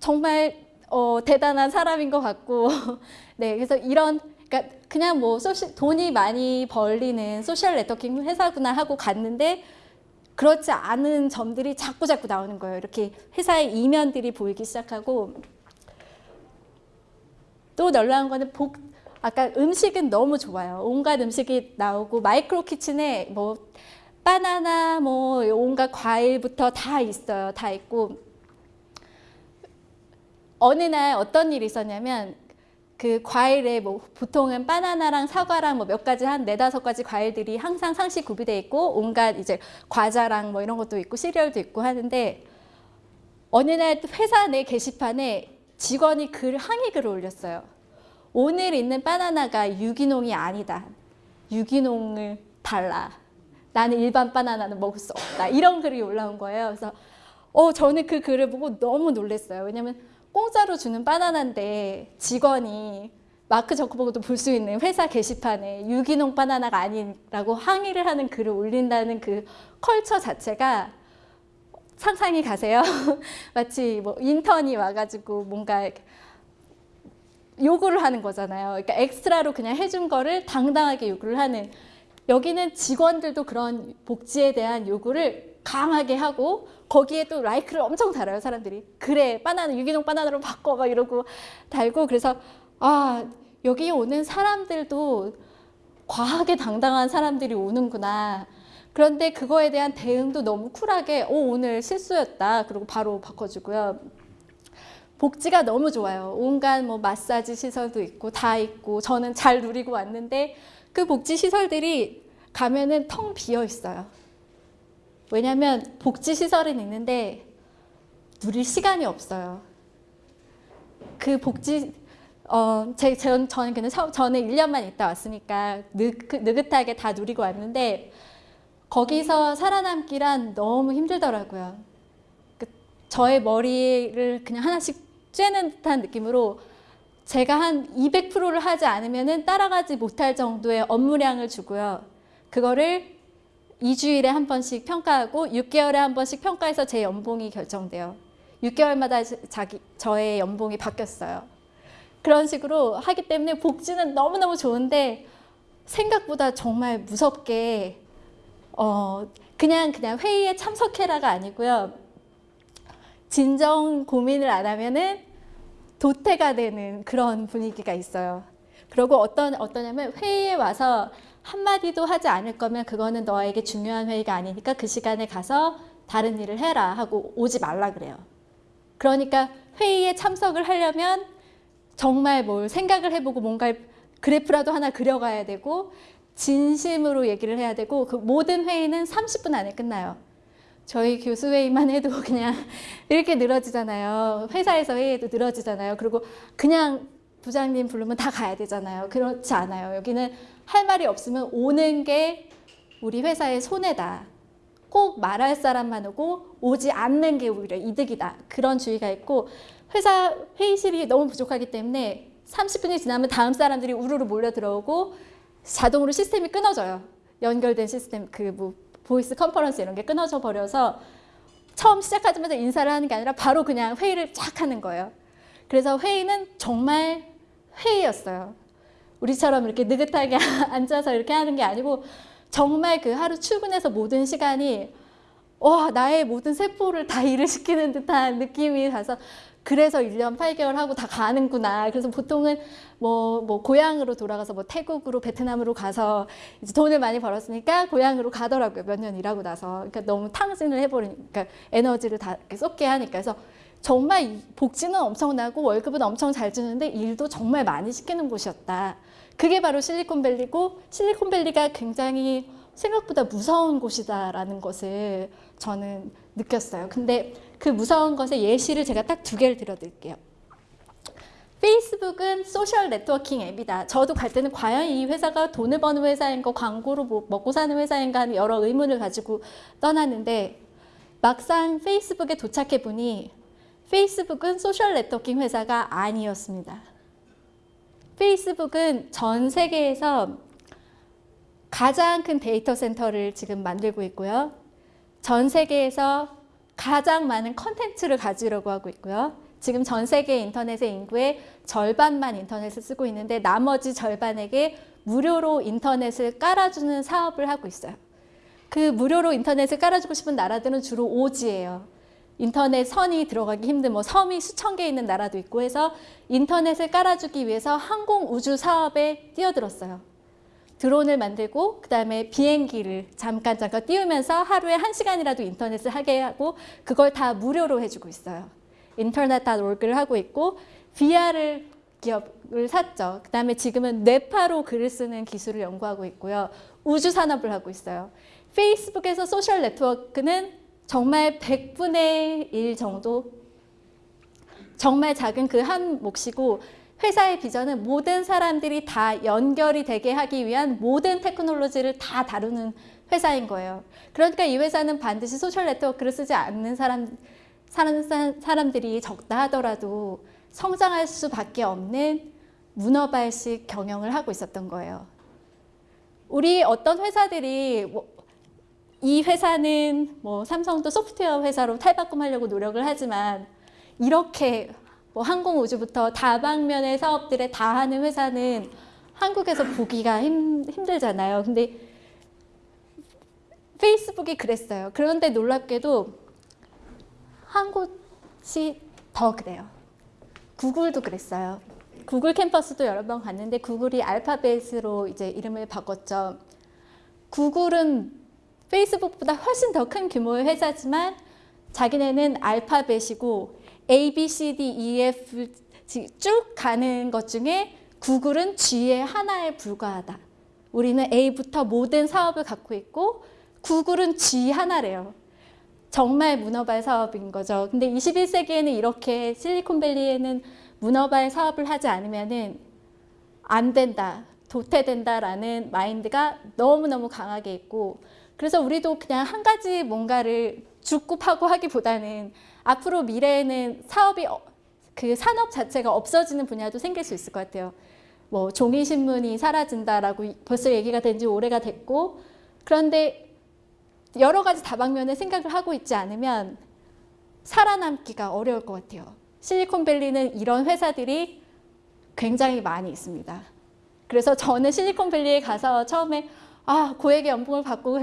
정말 어, 대단한 사람인 것 같고, 네, 그래서 이런 그러니까 그냥 뭐 소시, 돈이 많이 벌리는 social networking 회사구나 하고 갔는데 그렇지 않은 점들이 자꾸 자꾸 나오는 거예요. 이렇게 회사의 이면들이 보이기 시작하고 또 놀라운 거는 복 아까 음식은 너무 좋아요. 온갖 음식이 나오고 micro kitchen에 뭐 바나나 뭐 온갖 과일부터 다 있어요. 다 있고 어느 날 어떤 일이 있었냐면 그 과일에 뭐 보통은 바나나랑 사과랑 뭐 몇 가지 한 네다섯 가지 과일들이 항상 상시 구비돼 있고 온갖 이제 과자랑 뭐 이런 것도 있고 시리얼도 있고 하는데 어느 날 회사 내 게시판에 직원이 글 항의 글을 올렸어요. 오늘 있는 바나나가 유기농이 아니다. 유기농을 달라. 나는 일반 바나나는 먹을 수 없다. 이런 글이 올라온 거예요. 그래서 어 저는 그 글을 보고 너무 놀랐어요. 왜냐면 공짜로 주는 바나나인데 직원이 마크 저커버그도 볼 수 있는 회사 게시판에 유기농 바나나가 아니라고 항의를 하는 글을 올린다는 그 culture 자체가 상상이 가세요? 마치 뭐 인턴이 와가지고 뭔가 요구를 하는 거잖아요. 그러니까 extra로 그냥 해준 거를 당당하게 요구를 하는 여기는 직원들도 그런 복지에 대한 요구를 강하게 하고 거기에 또 like를 엄청 달아요 사람들이 그래 바나나 유기농 바나나로 바꿔 막 이러고 달고 그래서 아 여기 오는 사람들도 과하게 당당한 사람들이 오는구나 그런데 그거에 대한 대응도 너무 쿨하게 오 오늘 실수였다. 그리고 바로 바꿔주고요. 복지가 너무 좋아요. 온갖 뭐 마사지 시설도 있고 다 있고 저는 잘 누리고 왔는데 그 복지 시설들이 가면은 텅 비어 있어요. 왜냐하면 복지 시설은 있는데 누릴 시간이 없어요. 그 복지 어, 제, 전, 저는 그냥 처, 저는 1년만 있다 왔으니까 느, 그, 느긋하게 다 누리고 왔는데 거기서 살아남기란 너무 힘들더라고요. 그, 저의 머리를 그냥 하나씩 쬐는 듯한 느낌으로 제가 한 200%를 하지 않으면 따라가지 못할 정도의 업무량을 주고요. 그거를 2주일에 한 번씩 평가하고 6개월에 한 번씩 평가해서 제 연봉이 결정돼요. 6개월마다 자기 저의 연봉이 바뀌었어요. 그런 식으로 하기 때문에 복지는 너무너무 좋은데 생각보다 정말 무섭게 어 그냥 그냥 회의에 참석해라가 아니고요. 진정 고민을 안 하면은 도태가 되는 그런 분위기가 있어요. 그리고 어떤 어떠냐면 회의에 와서 한마디도 하지 않을 거면 그거는 너에게 중요한 회의가 아니니까 그 시간에 가서 다른 일을 해라 하고 오지 말라 그래요. 그러니까 회의에 참석을 하려면 정말 뭘 생각을 해보고 뭔가 그래프라도 하나 그려가야 되고 진심으로 얘기를 해야 되고 그 모든 회의는 30분 안에 끝나요. 저희 교수회의만 해도 그냥 이렇게 늘어지잖아요. 회사에서 회의도 늘어지잖아요. 그리고 그냥 부장님 부르면 다 가야 되잖아요. 그렇지 않아요. 여기는 할 말이 없으면 오는 게 우리 회사의 손해다. 꼭 말할 사람만 오고 오지 않는 게 오히려 이득이다. 그런 주의가 있고 회사 회의실이 너무 부족하기 때문에 30분이 지나면 다음 사람들이 우르르 몰려 들어오고 자동으로 시스템이 끊어져요. 연결된 시스템 그 뭐 voice conference 이런 게 끊어져 버려서 처음 시작하자마자 인사를 하는 게 아니라 바로 그냥 회의를 쫙 하는 거예요. 그래서 회의는 정말 회의였어요. 우리처럼 이렇게 느긋하게 앉아서 이렇게 하는 게 아니고 정말 그 하루 출근해서 모든 시간이 와 나의 모든 세포를 다 일을 시키는 듯한 느낌이 가서 그래서 1년 8개월 하고 다 가는구나. 그래서 보통은 뭐, 뭐 고향으로 돌아가서 뭐 태국으로 베트남으로 가서 이제 돈을 많이 벌었으니까 고향으로 가더라고요. 몇 년 일하고 나서. 그러니까 너무 탕진을 해버리니까 에너지를 다 쏟게 하니까. 그래서 정말 복지는 엄청나고 월급은 엄청 잘 주는데 일도 정말 많이 시키는 곳이었다. 그게 바로 실리콘밸리고 실리콘밸리가 굉장히 생각보다 무서운 곳이다라는 것을 저는 느꼈어요. 근데 그 무서운 것의 예시를 제가 딱 두 개를 들어드릴게요. 페이스북은 social networking 앱이다. 저도 갈 때는 과연 이 회사가 돈을 버는 회사인가 광고로 뭐 먹고 사는 회사인가 하는 여러 의문을 가지고 떠났는데 막상 페이스북에 도착해 보니 페이스북은 social networking 회사가 아니었습니다. 페이스북은 전 세계에서 가장 큰 데이터 센터를 지금 만들고 있고요. 전 세계에서 가장 많은 컨텐츠를 가지려고 하고 있고요. 지금 전 세계 인터넷의 인구의 절반만 인터넷을 쓰고 있는데 나머지 절반에게 무료로 인터넷을 깔아주는 사업을 하고 있어요. 그 무료로 인터넷을 깔아주고 싶은 나라들은 주로 오지예요. 인터넷 선이 들어가기 힘든 뭐 섬이 수천 개 있는 나라도 있고 해서 인터넷을 깔아주기 위해서 항공 우주 사업에 뛰어들었어요. 드론을 만들고 그 다음에 비행기를 잠깐 잠깐 띄우면서 하루에 한 시간이라도 인터넷을 하게 하고 그걸 다 무료로 해주고 있어요. 인터넷.org를 하고 있고 VR을 기업을 샀죠. 그 다음에 지금은 뇌파로 글을 쓰는 기술을 연구하고 있고요. 우주 산업을 하고 있어요. 페이스북에서 social network는 정말 100분의 1 정도 정말 작은 그 한 몫이고 회사의 비전은 모든 사람들이 다 연결이 되게 하기 위한 모든 테크놀로지를 다 다루는 회사인 거예요. 그러니까 이 회사는 반드시 social network를 쓰지 않는 사람, 사람, 사람들이 적다 하더라도 성장할 수밖에 없는 문어발식 경영을 하고 있었던 거예요. 우리 어떤 회사들이 뭐, 이 회사는 뭐 삼성도 소프트웨어 회사로 탈바꿈하려고 노력을 하지만 이렇게 뭐 항공우주부터 다방면의 사업들에 다 하는 회사는 한국에서 보기가 힘, 힘들잖아요. 근데 페이스북이 그랬어요. 그런데 놀랍게도 한 곳이 더 그래요. 구글도 그랬어요. 구글 캠퍼스도 여러 번 갔는데 구글이 알파벳으로 이제 이름을 바꿨죠. 구글은 페이스북보다 훨씬 더 큰 규모의 회사지만 자기네는 알파벳이고 A, B, C, D, E, F 쭉 가는 것 중에 구글은 G의 하나에 불과하다. 우리는 A부터 모든 사업을 갖고 있고 구글은 G 하나래요. 정말 문어발 사업인 거죠. 근데 21세기에는 이렇게 실리콘밸리에는 문어발 사업을 하지 않으면 은 안 된다, 도태된다라는 마인드가 너무너무 강하게 있고 그래서 우리도 그냥 한 가지 뭔가를 죽고 파고 하기보다는 앞으로 미래에는 사업이 어- 그 산업 자체가 없어지는 분야도 생길 수 있을 것 같아요. 뭐 종이 신문이 사라진다라고 이- 벌써 얘기가 된 지 오래가 됐고 그런데 여러 가지 다방면의 생각을 하고 있지 않으면 살아남기가 어려울 것 같아요. 실리콘밸리는 이런 회사들이 굉장히 많이 있습니다. 그래서 저는 실리콘밸리에 가서 처음에 아 고액의 연봉을 받고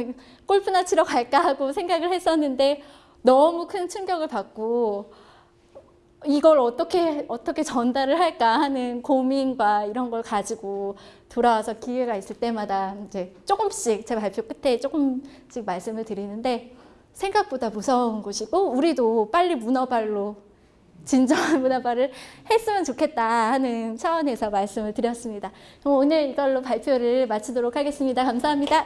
골프나 치러 갈까 하고 생각을 했었는데 너무 큰 충격을 받고 이걸 어떻게 어떻게 전달을 할까 하는 고민과 이런 걸 가지고 돌아와서 기회가 있을 때마다 이제 조금씩 제 발표 끝에 조금씩 말씀을 드리는데 생각보다 무서운 곳이고 우리도 빨리 문어발로 진정한 문화발을 했으면 좋겠다 하는 차원에서 말씀을 드렸습니다. 오늘 이걸로 발표를 마치도록 하겠습니다. 감사합니다.